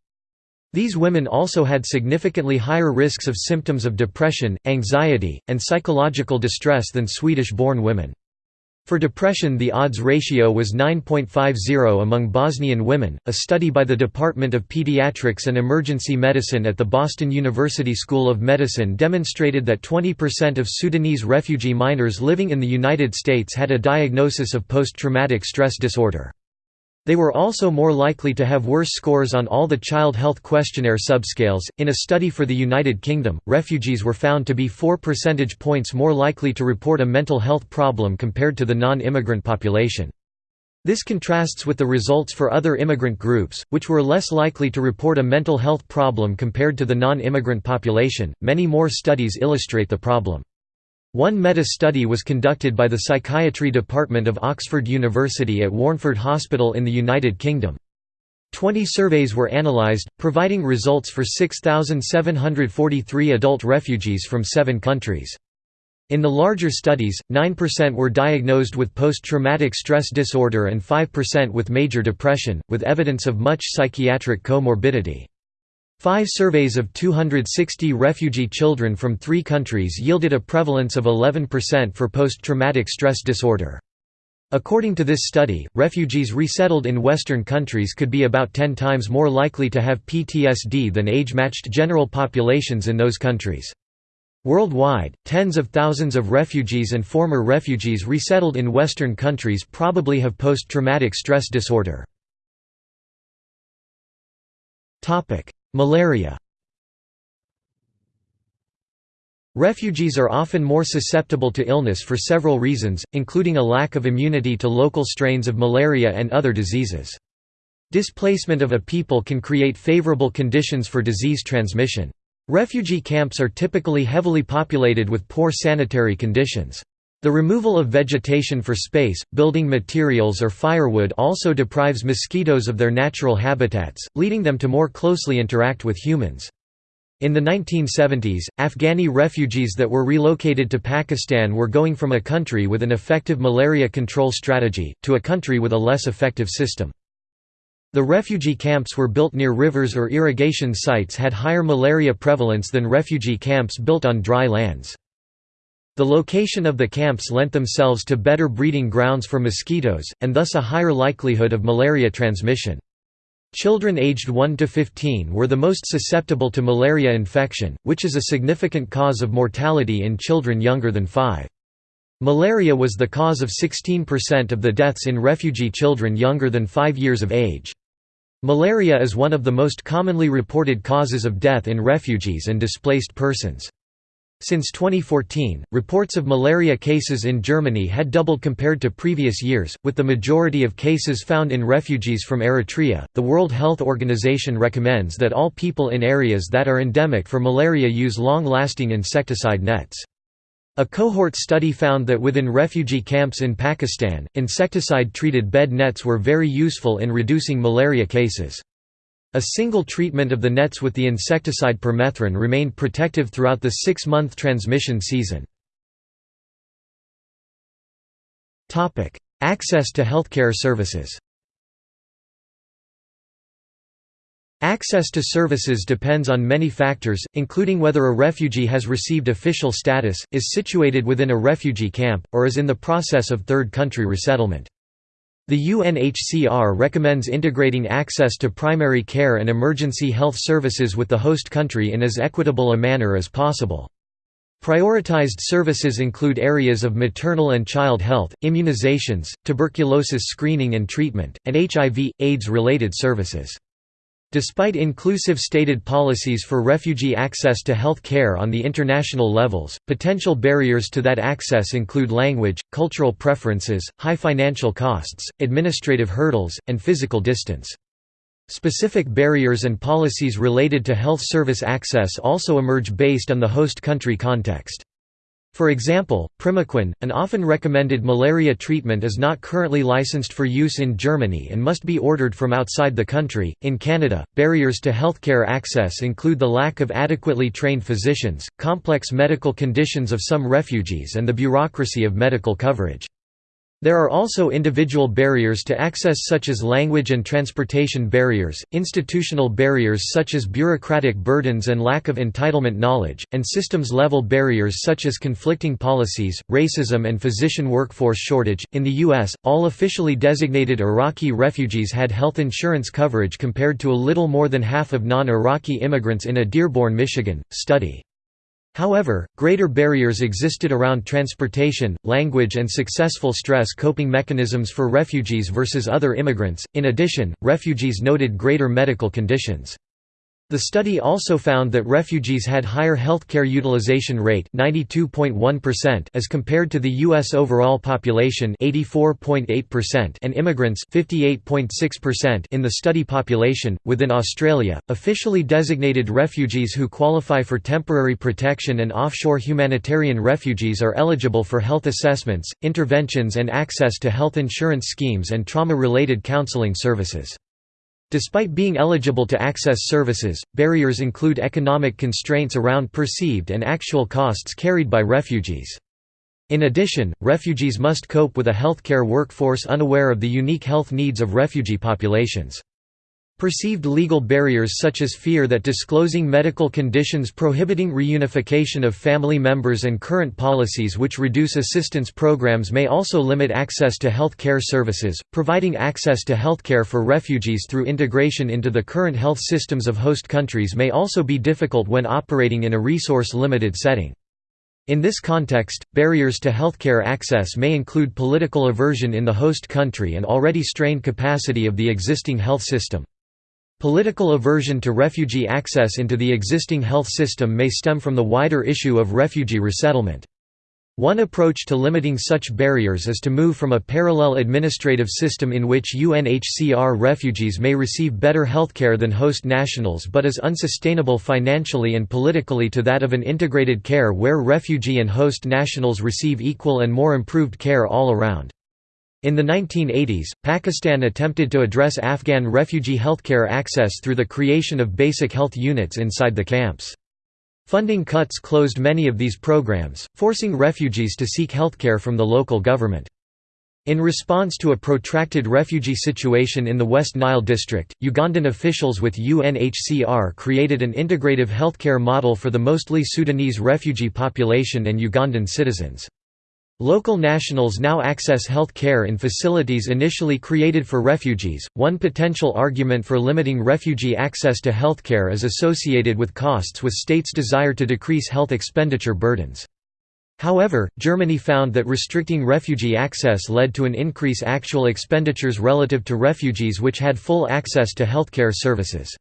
These women also had significantly higher risks of symptoms of depression, anxiety, and psychological distress than Swedish-born women. For depression the odds ratio was 9.50 among Bosnian women. A study by the Department of Pediatrics and Emergency Medicine at the Boston University School of Medicine demonstrated that 20% of Sudanese refugee minors living in the United States had a diagnosis of post-traumatic stress disorder. They were also more likely to have worse scores on all the Child Health Questionnaire subscales. In a study for the United Kingdom, refugees were found to be 4 percentage points more likely to report a mental health problem compared to the non immigrant population. This contrasts with the results for other immigrant groups, which were less likely to report a mental health problem compared to the non immigrant population. Many more studies illustrate the problem. One meta-study was conducted by the Psychiatry Department of Oxford University at Warnford Hospital in the United Kingdom. Twenty surveys were analysed, providing results for 6,743 adult refugees from seven countries. In the larger studies, 9% were diagnosed with post-traumatic stress disorder and 5% with major depression, with evidence of much psychiatric comorbidity. Five surveys of 260 refugee children from three countries yielded a prevalence of 11% for post-traumatic stress disorder. According to this study, refugees resettled in Western countries could be about 10 times more likely to have PTSD than age-matched general populations in those countries. Worldwide, tens of thousands of refugees and former refugees resettled in Western countries probably have post-traumatic stress disorder. Malaria Refugees are often more susceptible to illness for several reasons, including a lack of immunity to local strains of malaria and other diseases. Displacement of a people can create favorable conditions for disease transmission. Refugee camps are typically heavily populated with poor sanitary conditions. The removal of vegetation for space, building materials or firewood also deprives mosquitoes of their natural habitats, leading them to more closely interact with humans. In the 1970s, Afghani refugees that were relocated to Pakistan were going from a country with an effective malaria control strategy, to a country with a less effective system. The refugee camps were built near rivers or irrigation sites had higher malaria prevalence than refugee camps built on dry lands. The location of the camps lent themselves to better breeding grounds for mosquitoes, and thus a higher likelihood of malaria transmission. Children aged 1 to 15 were the most susceptible to malaria infection, which is a significant cause of mortality in children younger than 5. Malaria was the cause of 16% of the deaths in refugee children younger than 5 years of age. Malaria is one of the most commonly reported causes of death in refugees and displaced persons. Since 2014, reports of malaria cases in Germany had doubled compared to previous years, with the majority of cases found in refugees from Eritrea. The World Health Organization recommends that all people in areas that are endemic for malaria use long lasting insecticide nets. A cohort study found that within refugee camps in Pakistan, insecticide-treated bed nets were very useful in reducing malaria cases. A single treatment of the nets with the insecticide permethrin remained protective throughout the six-month transmission season. Access to healthcare services Access to services depends on many factors, including whether a refugee has received official status, is situated within a refugee camp, or is in the process of third country resettlement. The UNHCR recommends integrating access to primary care and emergency health services with the host country in as equitable a manner as possible. Prioritized services include areas of maternal and child health, immunizations, tuberculosis screening and treatment, and HIV, AIDS-related services. Despite inclusive stated policies for refugee access to health care on the international levels, potential barriers to that access include language, cultural preferences, high financial costs, administrative hurdles, and physical distance. Specific barriers and policies related to health service access also emerge based on the host country context. For example, Primaquine, an often recommended malaria treatment is not currently licensed for use in Germany and must be ordered from outside the country. In Canada, barriers to healthcare access include the lack of adequately trained physicians, complex medical conditions of some refugees and the bureaucracy of medical coverage. There are also individual barriers to access such as language and transportation barriers, institutional barriers such as bureaucratic burdens and lack of entitlement knowledge, and systems-level barriers such as conflicting policies, racism and physician workforce shortage. In the US, all officially designated Iraqi refugees had health insurance coverage compared to a little more than half of non-Iraqi immigrants in a Dearborn, Michigan, study. However, greater barriers existed around transportation, language and successful stress coping mechanisms for refugees versus other immigrants. In addition, refugees noted greater medical conditions. The study also found that refugees had higher healthcare utilization rate 92.1% as compared to the US overall population 84.8% and immigrants 58.6% in the study population. Within Australia officially designated refugees who qualify for temporary protection and offshore humanitarian refugees are eligible for health assessments interventions and access to health insurance schemes and trauma related counseling services Despite being eligible to access services, barriers include economic constraints around perceived and actual costs carried by refugees. In addition, refugees must cope with a healthcare workforce unaware of the unique health needs of refugee populations. Perceived legal barriers such as fear that disclosing medical conditions prohibiting reunification of family members and current policies which reduce assistance programs may also limit access to health care services. Providing access to health care for refugees through integration into the current health systems of host countries may also be difficult when operating in a resource limited setting. In this context, barriers to healthcare access may include political aversion in the host country and already strained capacity of the existing health system. Political aversion to refugee access into the existing health system may stem from the wider issue of refugee resettlement. One approach to limiting such barriers is to move from a parallel administrative system in which UNHCR refugees may receive better healthcare than host nationals but is unsustainable financially and politically to that of an integrated care where refugee and host nationals receive equal and more improved care all around. In the 1980s, Pakistan attempted to address Afghan refugee healthcare access through the creation of basic health units inside the camps. Funding cuts closed many of these programs, forcing refugees to seek healthcare from the local government. In response to a protracted refugee situation in the West Nile district, Ugandan officials with UNHCR created an integrative healthcare model for the mostly Sudanese refugee population and Ugandan citizens. Local nationals now access health care in facilities initially created for refugees. One potential argument for limiting refugee access to health care is associated with costs with states' desire to decrease health expenditure burdens. However, Germany found that restricting refugee access led to an increase actual expenditures relative to refugees which had full access to healthcare services.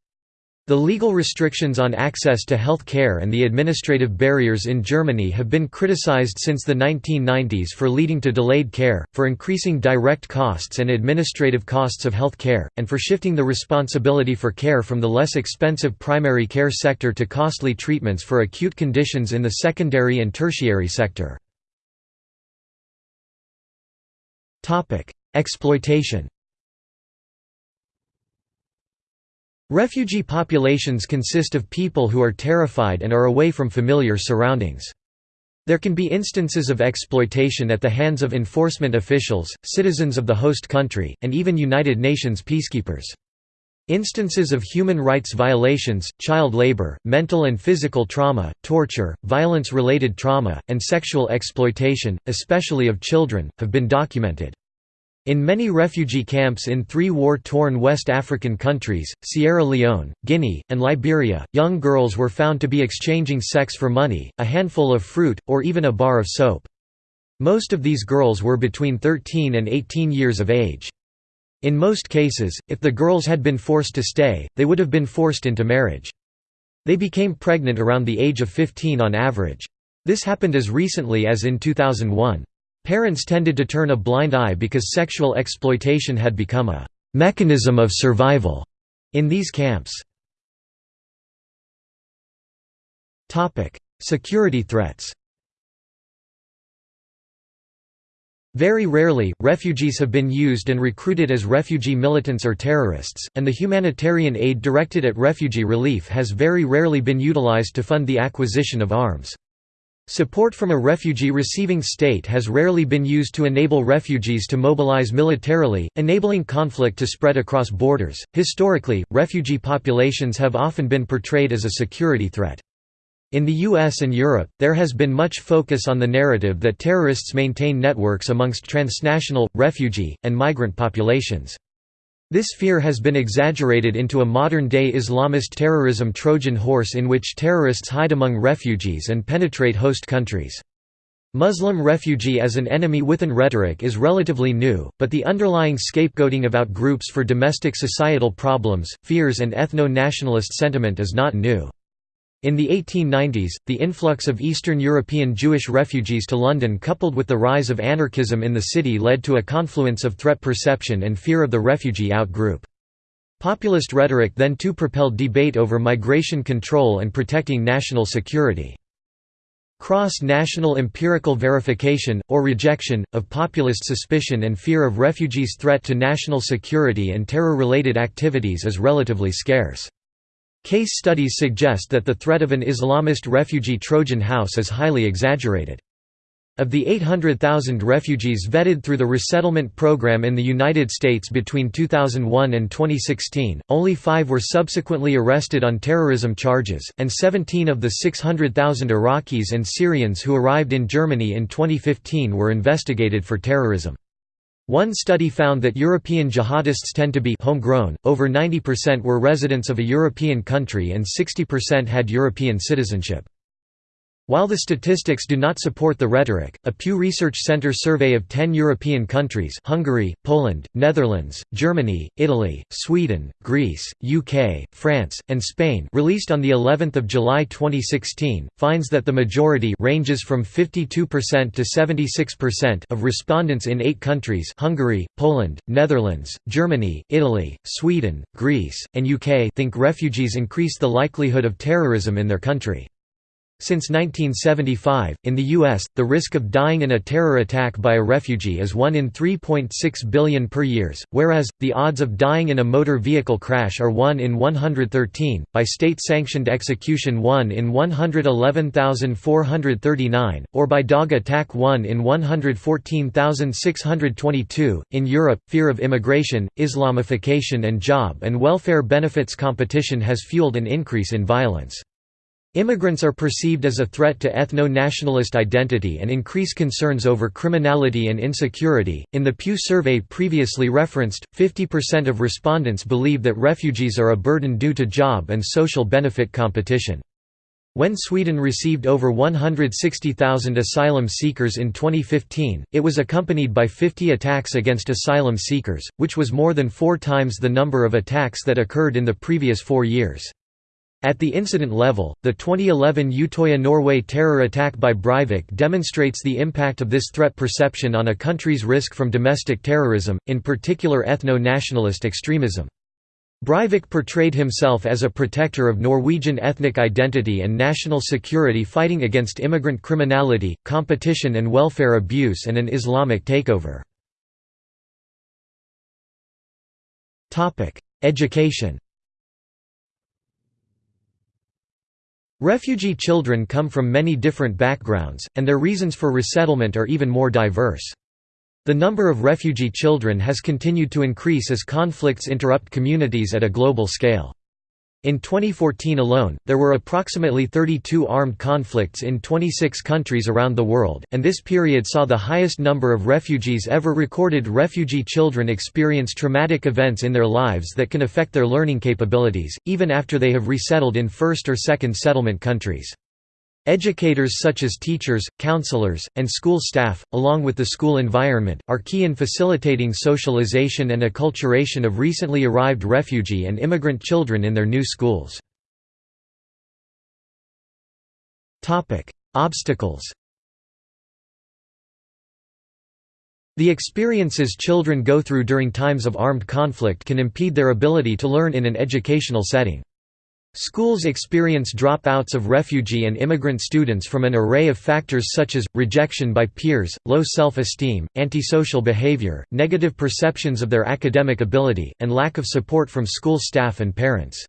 The legal restrictions on access to health care and the administrative barriers in Germany have been criticized since the 1990s for leading to delayed care, for increasing direct costs and administrative costs of health care, and for shifting the responsibility for care from the less expensive primary care sector to costly treatments for acute conditions in the secondary and tertiary sector. Exploitation Refugee populations consist of people who are terrified and are away from familiar surroundings. There can be instances of exploitation at the hands of enforcement officials, citizens of the host country, and even United Nations peacekeepers. Instances of human rights violations, child labor, mental and physical trauma, torture, violence-related trauma, and sexual exploitation, especially of children, have been documented. In many refugee camps in three war-torn West African countries, Sierra Leone, Guinea, and Liberia, young girls were found to be exchanging sex for money, a handful of fruit, or even a bar of soap. Most of these girls were between 13 and 18 years of age. In most cases, if the girls had been forced to stay, they would have been forced into marriage. They became pregnant around the age of 15 on average. This happened as recently as in 2001. Parents tended to turn a blind eye because sexual exploitation had become a «mechanism of survival» in these camps. Security threats Very rarely, refugees have been used and recruited as refugee militants or terrorists, and the humanitarian aid directed at refugee relief has very rarely been utilized to fund the acquisition of arms. Support from a refugee-receiving state has rarely been used to enable refugees to mobilize militarily, enabling conflict to spread across borders. Historically, refugee populations have often been portrayed as a security threat. In the US and Europe, there has been much focus on the narrative that terrorists maintain networks amongst transnational, refugee, and migrant populations. This fear has been exaggerated into a modern-day Islamist terrorism Trojan horse in which terrorists hide among refugees and penetrate host countries. Muslim refugee as an enemy within rhetoric is relatively new, but the underlying scapegoating about groups for domestic societal problems, fears and ethno-nationalist sentiment is not new. In the 1890s, the influx of Eastern European Jewish refugees to London coupled with the rise of anarchism in the city led to a confluence of threat perception and fear of the refugee out-group. Populist rhetoric then too propelled debate over migration control and protecting national security. Cross-national empirical verification, or rejection, of populist suspicion and fear of refugees' threat to national security and terror-related activities is relatively scarce. Case studies suggest that the threat of an Islamist refugee Trojan horse is highly exaggerated. Of the 800,000 refugees vetted through the resettlement program in the United States between 2001 and 2016, only five were subsequently arrested on terrorism charges, and 17 of the 600,000 Iraqis and Syrians who arrived in Germany in 2015 were investigated for terrorism. One study found that European jihadists tend to be homegrown, over 90% were residents of a European country and 60% had European citizenship. While the statistics do not support the rhetoric, a Pew Research Center survey of 10 European countries Hungary, Poland, Netherlands, Germany, Italy, Sweden, Greece, UK, France, and Spain released on the 11th of July 2016, finds that the majority ranges from 52% to 76% of respondents in eight countries Hungary, Poland, Netherlands, Germany, Italy, Sweden, Greece, and UK think refugees increase the likelihood of terrorism in their country. Since 1975, in the U.S., the risk of dying in a terror attack by a refugee is 1 in 3.6 billion per year, whereas, the odds of dying in a motor vehicle crash are 1 in 113, by state-sanctioned execution 1 in 111,439, or by dog attack 1 in 114,622. In Europe, fear of immigration, Islamification and job and welfare benefits competition has fueled an increase in violence. Immigrants are perceived as a threat to ethno-nationalist identity and increase concerns over criminality and insecurity. In the Pew survey previously referenced, 50% of respondents believe that refugees are a burden due to job and social benefit competition. When Sweden received over 160,000 asylum seekers in 2015, it was accompanied by 50 attacks against asylum seekers, which was more than four times the number of attacks that occurred in the previous four years. At the incident level, the 2011 Utøya Norway terror attack by Breivik demonstrates the impact of this threat perception on a country's risk from domestic terrorism, in particular ethno-nationalist extremism. Breivik portrayed himself as a protector of Norwegian ethnic identity and national security fighting against immigrant criminality, competition and welfare abuse and an Islamic takeover. Education Refugee children come from many different backgrounds, and their reasons for resettlement are even more diverse. The number of refugee children has continued to increase as conflicts interrupt communities at a global scale. In 2014 alone, there were approximately 32 armed conflicts in 26 countries around the world, and this period saw the highest number of refugees ever recorded. Refugee children experience traumatic events in their lives that can affect their learning capabilities, even after they have resettled in first or second settlement countries. Educators such as teachers, counselors, and school staff, along with the school environment, are key in facilitating socialization and acculturation of recently arrived refugee and immigrant children in their new schools. Obstacles The experiences children go through during times of armed conflict can impede their ability to learn in an educational setting. Schools experience dropouts of refugee and immigrant students from an array of factors such as, rejection by peers, low self-esteem, antisocial behavior, negative perceptions of their academic ability, and lack of support from school staff and parents.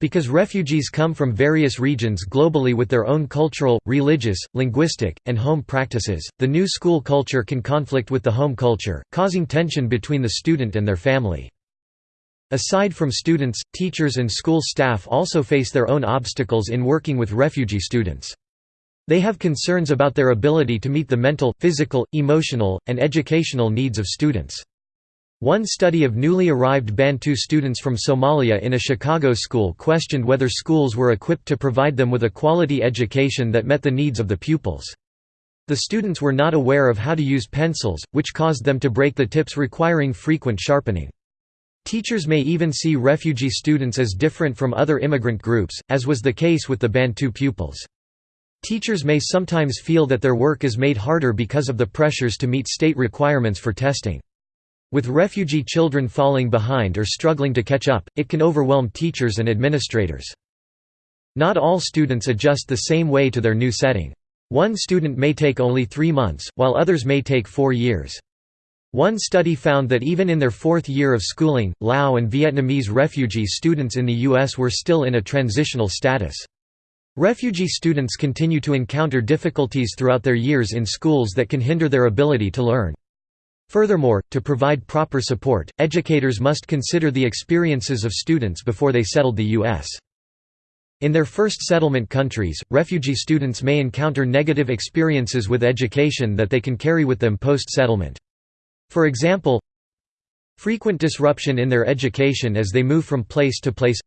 Because refugees come from various regions globally with their own cultural, religious, linguistic, and home practices, the new school culture can conflict with the home culture, causing tension between the student and their family. Aside from students, teachers and school staff also face their own obstacles in working with refugee students. They have concerns about their ability to meet the mental, physical, emotional, and educational needs of students. One study of newly arrived Bantu students from Somalia in a Chicago school questioned whether schools were equipped to provide them with a quality education that met the needs of the pupils. The students were not aware of how to use pencils, which caused them to break the tips requiring frequent sharpening. Teachers may even see refugee students as different from other immigrant groups, as was the case with the Bantu pupils. Teachers may sometimes feel that their work is made harder because of the pressures to meet state requirements for testing. With refugee children falling behind or struggling to catch up, it can overwhelm teachers and administrators. Not all students adjust the same way to their new setting. One student may take only three months, while others may take four years. One study found that even in their fourth year of schooling, Lao and Vietnamese refugee students in the U.S. were still in a transitional status. Refugee students continue to encounter difficulties throughout their years in schools that can hinder their ability to learn. Furthermore, to provide proper support, educators must consider the experiences of students before they settled the U.S. In their first settlement countries, refugee students may encounter negative experiences with education that they can carry with them post-settlement. For example, frequent disruption in their education as they move from place to place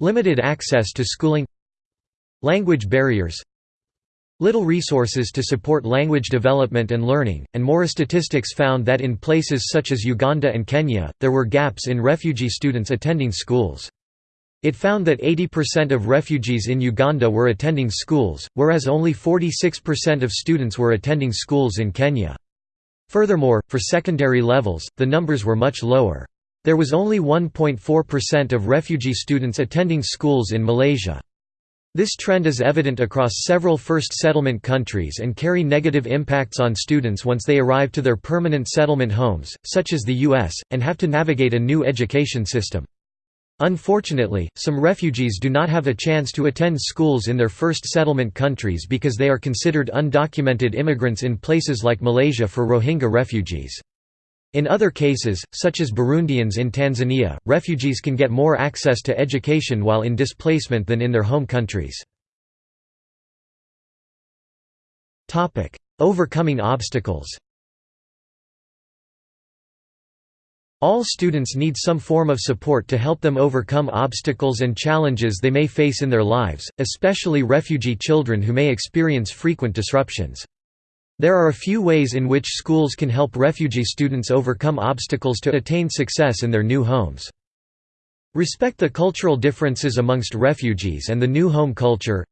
limited access to schooling language barriers little resources to support language development and learning, and more statistics found that in places such as Uganda and Kenya, there were gaps in refugee students attending schools. It found that 80% of refugees in Uganda were attending schools, whereas only 46% of students were attending schools in Kenya. Furthermore, for secondary levels, the numbers were much lower. There was only 1.4% of refugee students attending schools in Malaysia. This trend is evident across several first settlement countries and carry negative impacts on students once they arrive to their permanent settlement homes, such as the U.S., and have to navigate a new education system. Unfortunately, some refugees do not have a chance to attend schools in their first settlement countries because they are considered undocumented immigrants in places like Malaysia for Rohingya refugees. In other cases, such as Burundians in Tanzania, refugees can get more access to education while in displacement than in their home countries. Overcoming obstacles All students need some form of support to help them overcome obstacles and challenges they may face in their lives, especially refugee children who may experience frequent disruptions. There are a few ways in which schools can help refugee students overcome obstacles to attain success in their new homes. Respect the cultural differences amongst refugees and the new home culture.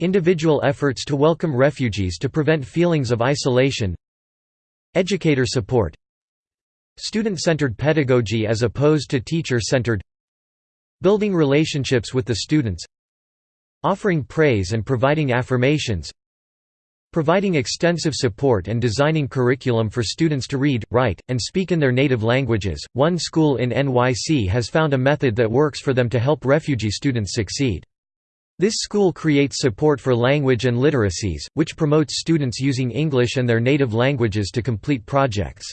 Individual efforts to welcome refugees to prevent feelings of isolation. Educator support Student-centered pedagogy as opposed to teacher-centered Building relationships with the students Offering praise and providing affirmations Providing extensive support and designing curriculum for students to read, write, and speak in their native languages, one school in NYC has found a method that works for them to help refugee students succeed. This school creates support for language and literacies, which promotes students using English and their native languages to complete projects.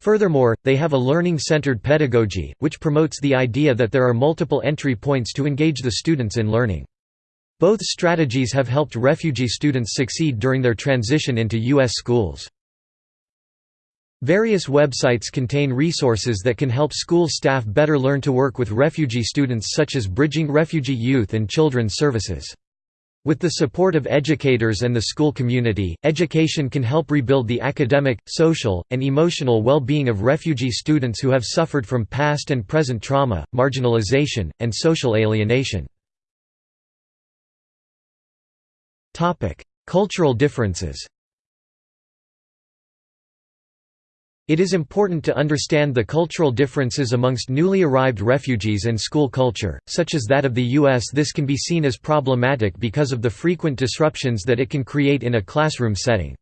Furthermore, they have a learning-centered pedagogy, which promotes the idea that there are multiple entry points to engage the students in learning. Both strategies have helped refugee students succeed during their transition into U.S. schools. Various websites contain resources that can help school staff better learn to work with refugee students such as Bridging Refugee Youth and Children's Services. With the support of educators and the school community, education can help rebuild the academic, social, and emotional well-being of refugee students who have suffered from past and present trauma, marginalization, and social alienation. Cultural differences It is important to understand the cultural differences amongst newly arrived refugees and school culture, such as that of the U.S. This can be seen as problematic because of the frequent disruptions that it can create in a classroom setting.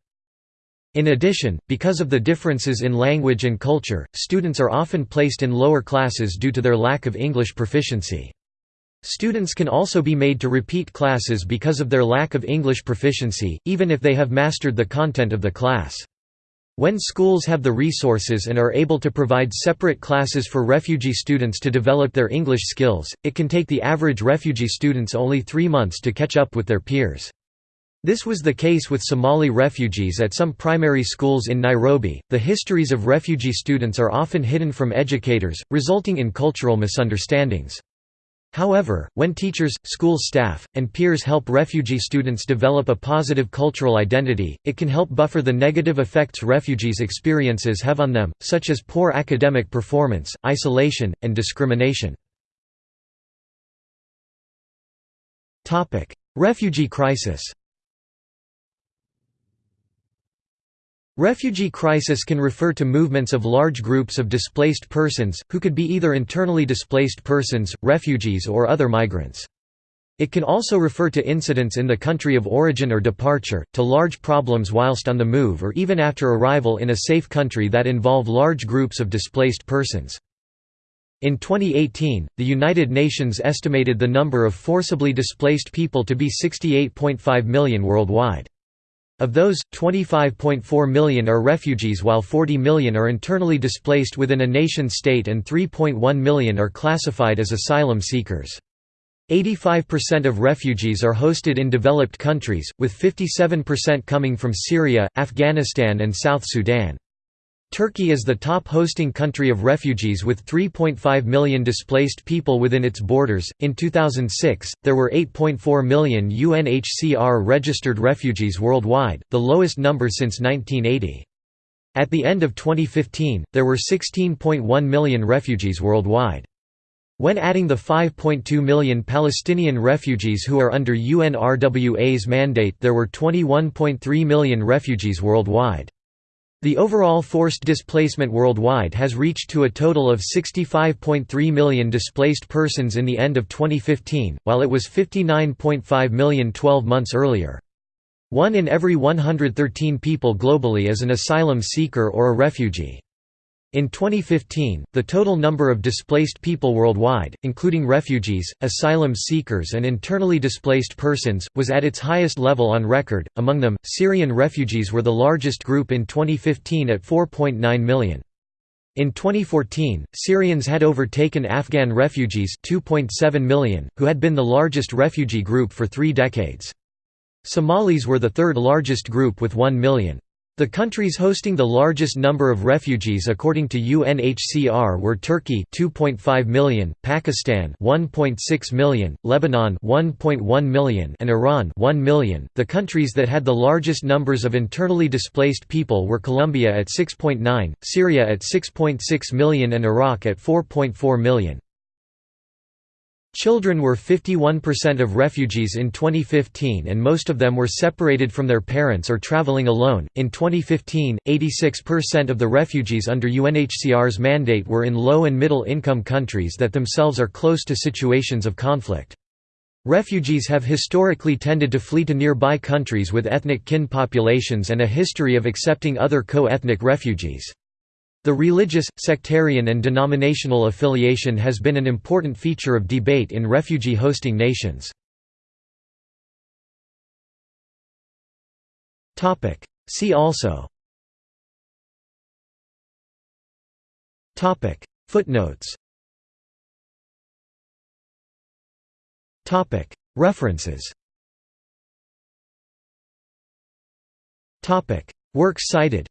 In addition, because of the differences in language and culture, students are often placed in lower classes due to their lack of English proficiency. Students can also be made to repeat classes because of their lack of English proficiency, even if they have mastered the content of the class. When schools have the resources and are able to provide separate classes for refugee students to develop their English skills, it can take the average refugee students only three months to catch up with their peers. This was the case with Somali refugees at some primary schools in Nairobi. The histories of refugee students are often hidden from educators, resulting in cultural misunderstandings. However, when teachers, school staff, and peers help refugee students develop a positive cultural identity, it can help buffer the negative effects refugees' experiences have on them, such as poor academic performance, isolation, and discrimination. Refugee crisis Refugee crisis can refer to movements of large groups of displaced persons, who could be either internally displaced persons, refugees or other migrants. It can also refer to incidents in the country of origin or departure, to large problems whilst on the move or even after arrival in a safe country that involve large groups of displaced persons. In 2018, the United Nations estimated the number of forcibly displaced people to be 68.5 million worldwide. Of those, 25.4 million are refugees while 40 million are internally displaced within a nation-state and 3.1 million are classified as asylum seekers. 85% of refugees are hosted in developed countries, with 57% coming from Syria, Afghanistan and South Sudan. Turkey is the top hosting country of refugees with 3.5 million displaced people within its borders. In 2006, there were 8.4 million UNHCR registered refugees worldwide, the lowest number since 1980. At the end of 2015, there were 16.1 million refugees worldwide. When adding the 5.2 million Palestinian refugees who are under UNRWA's mandate there were 21.3 million refugees worldwide. The overall forced displacement worldwide has reached to a total of 65.3 million displaced persons in the end of 2015, while it was 59.5 million 12 months earlier. One in every 113 people globally is an asylum seeker or a refugee. In 2015, the total number of displaced people worldwide, including refugees, asylum seekers, and internally displaced persons, was at its highest level on record. Among them, Syrian refugees were the largest group in 2015 at 4.9 million. In 2014, Syrians had overtaken Afghan refugees 2.7 million, who had been the largest refugee group for three decades. Somalis were the third largest group with 1 million. The countries hosting the largest number of refugees according to UNHCR were Turkey 2.5 million, Pakistan 1.6 million, Lebanon 1.1 million and Iran 1 million. The countries that had the largest numbers of internally displaced people were Colombia at 6.9, Syria at 6.6 million and Iraq at 4.4 million. Children were 51% of refugees in 2015 and most of them were separated from their parents or traveling alone. In 2015, 86% of the refugees under UNHCR's mandate were in low and middle income countries that themselves are close to situations of conflict. Refugees have historically tended to flee to nearby countries with ethnic kin populations and a history of accepting other co-ethnic refugees. The religious, sectarian and denominational affiliation has been an important feature of debate in refugee-hosting nations. See also. Footnotes. References. Works cited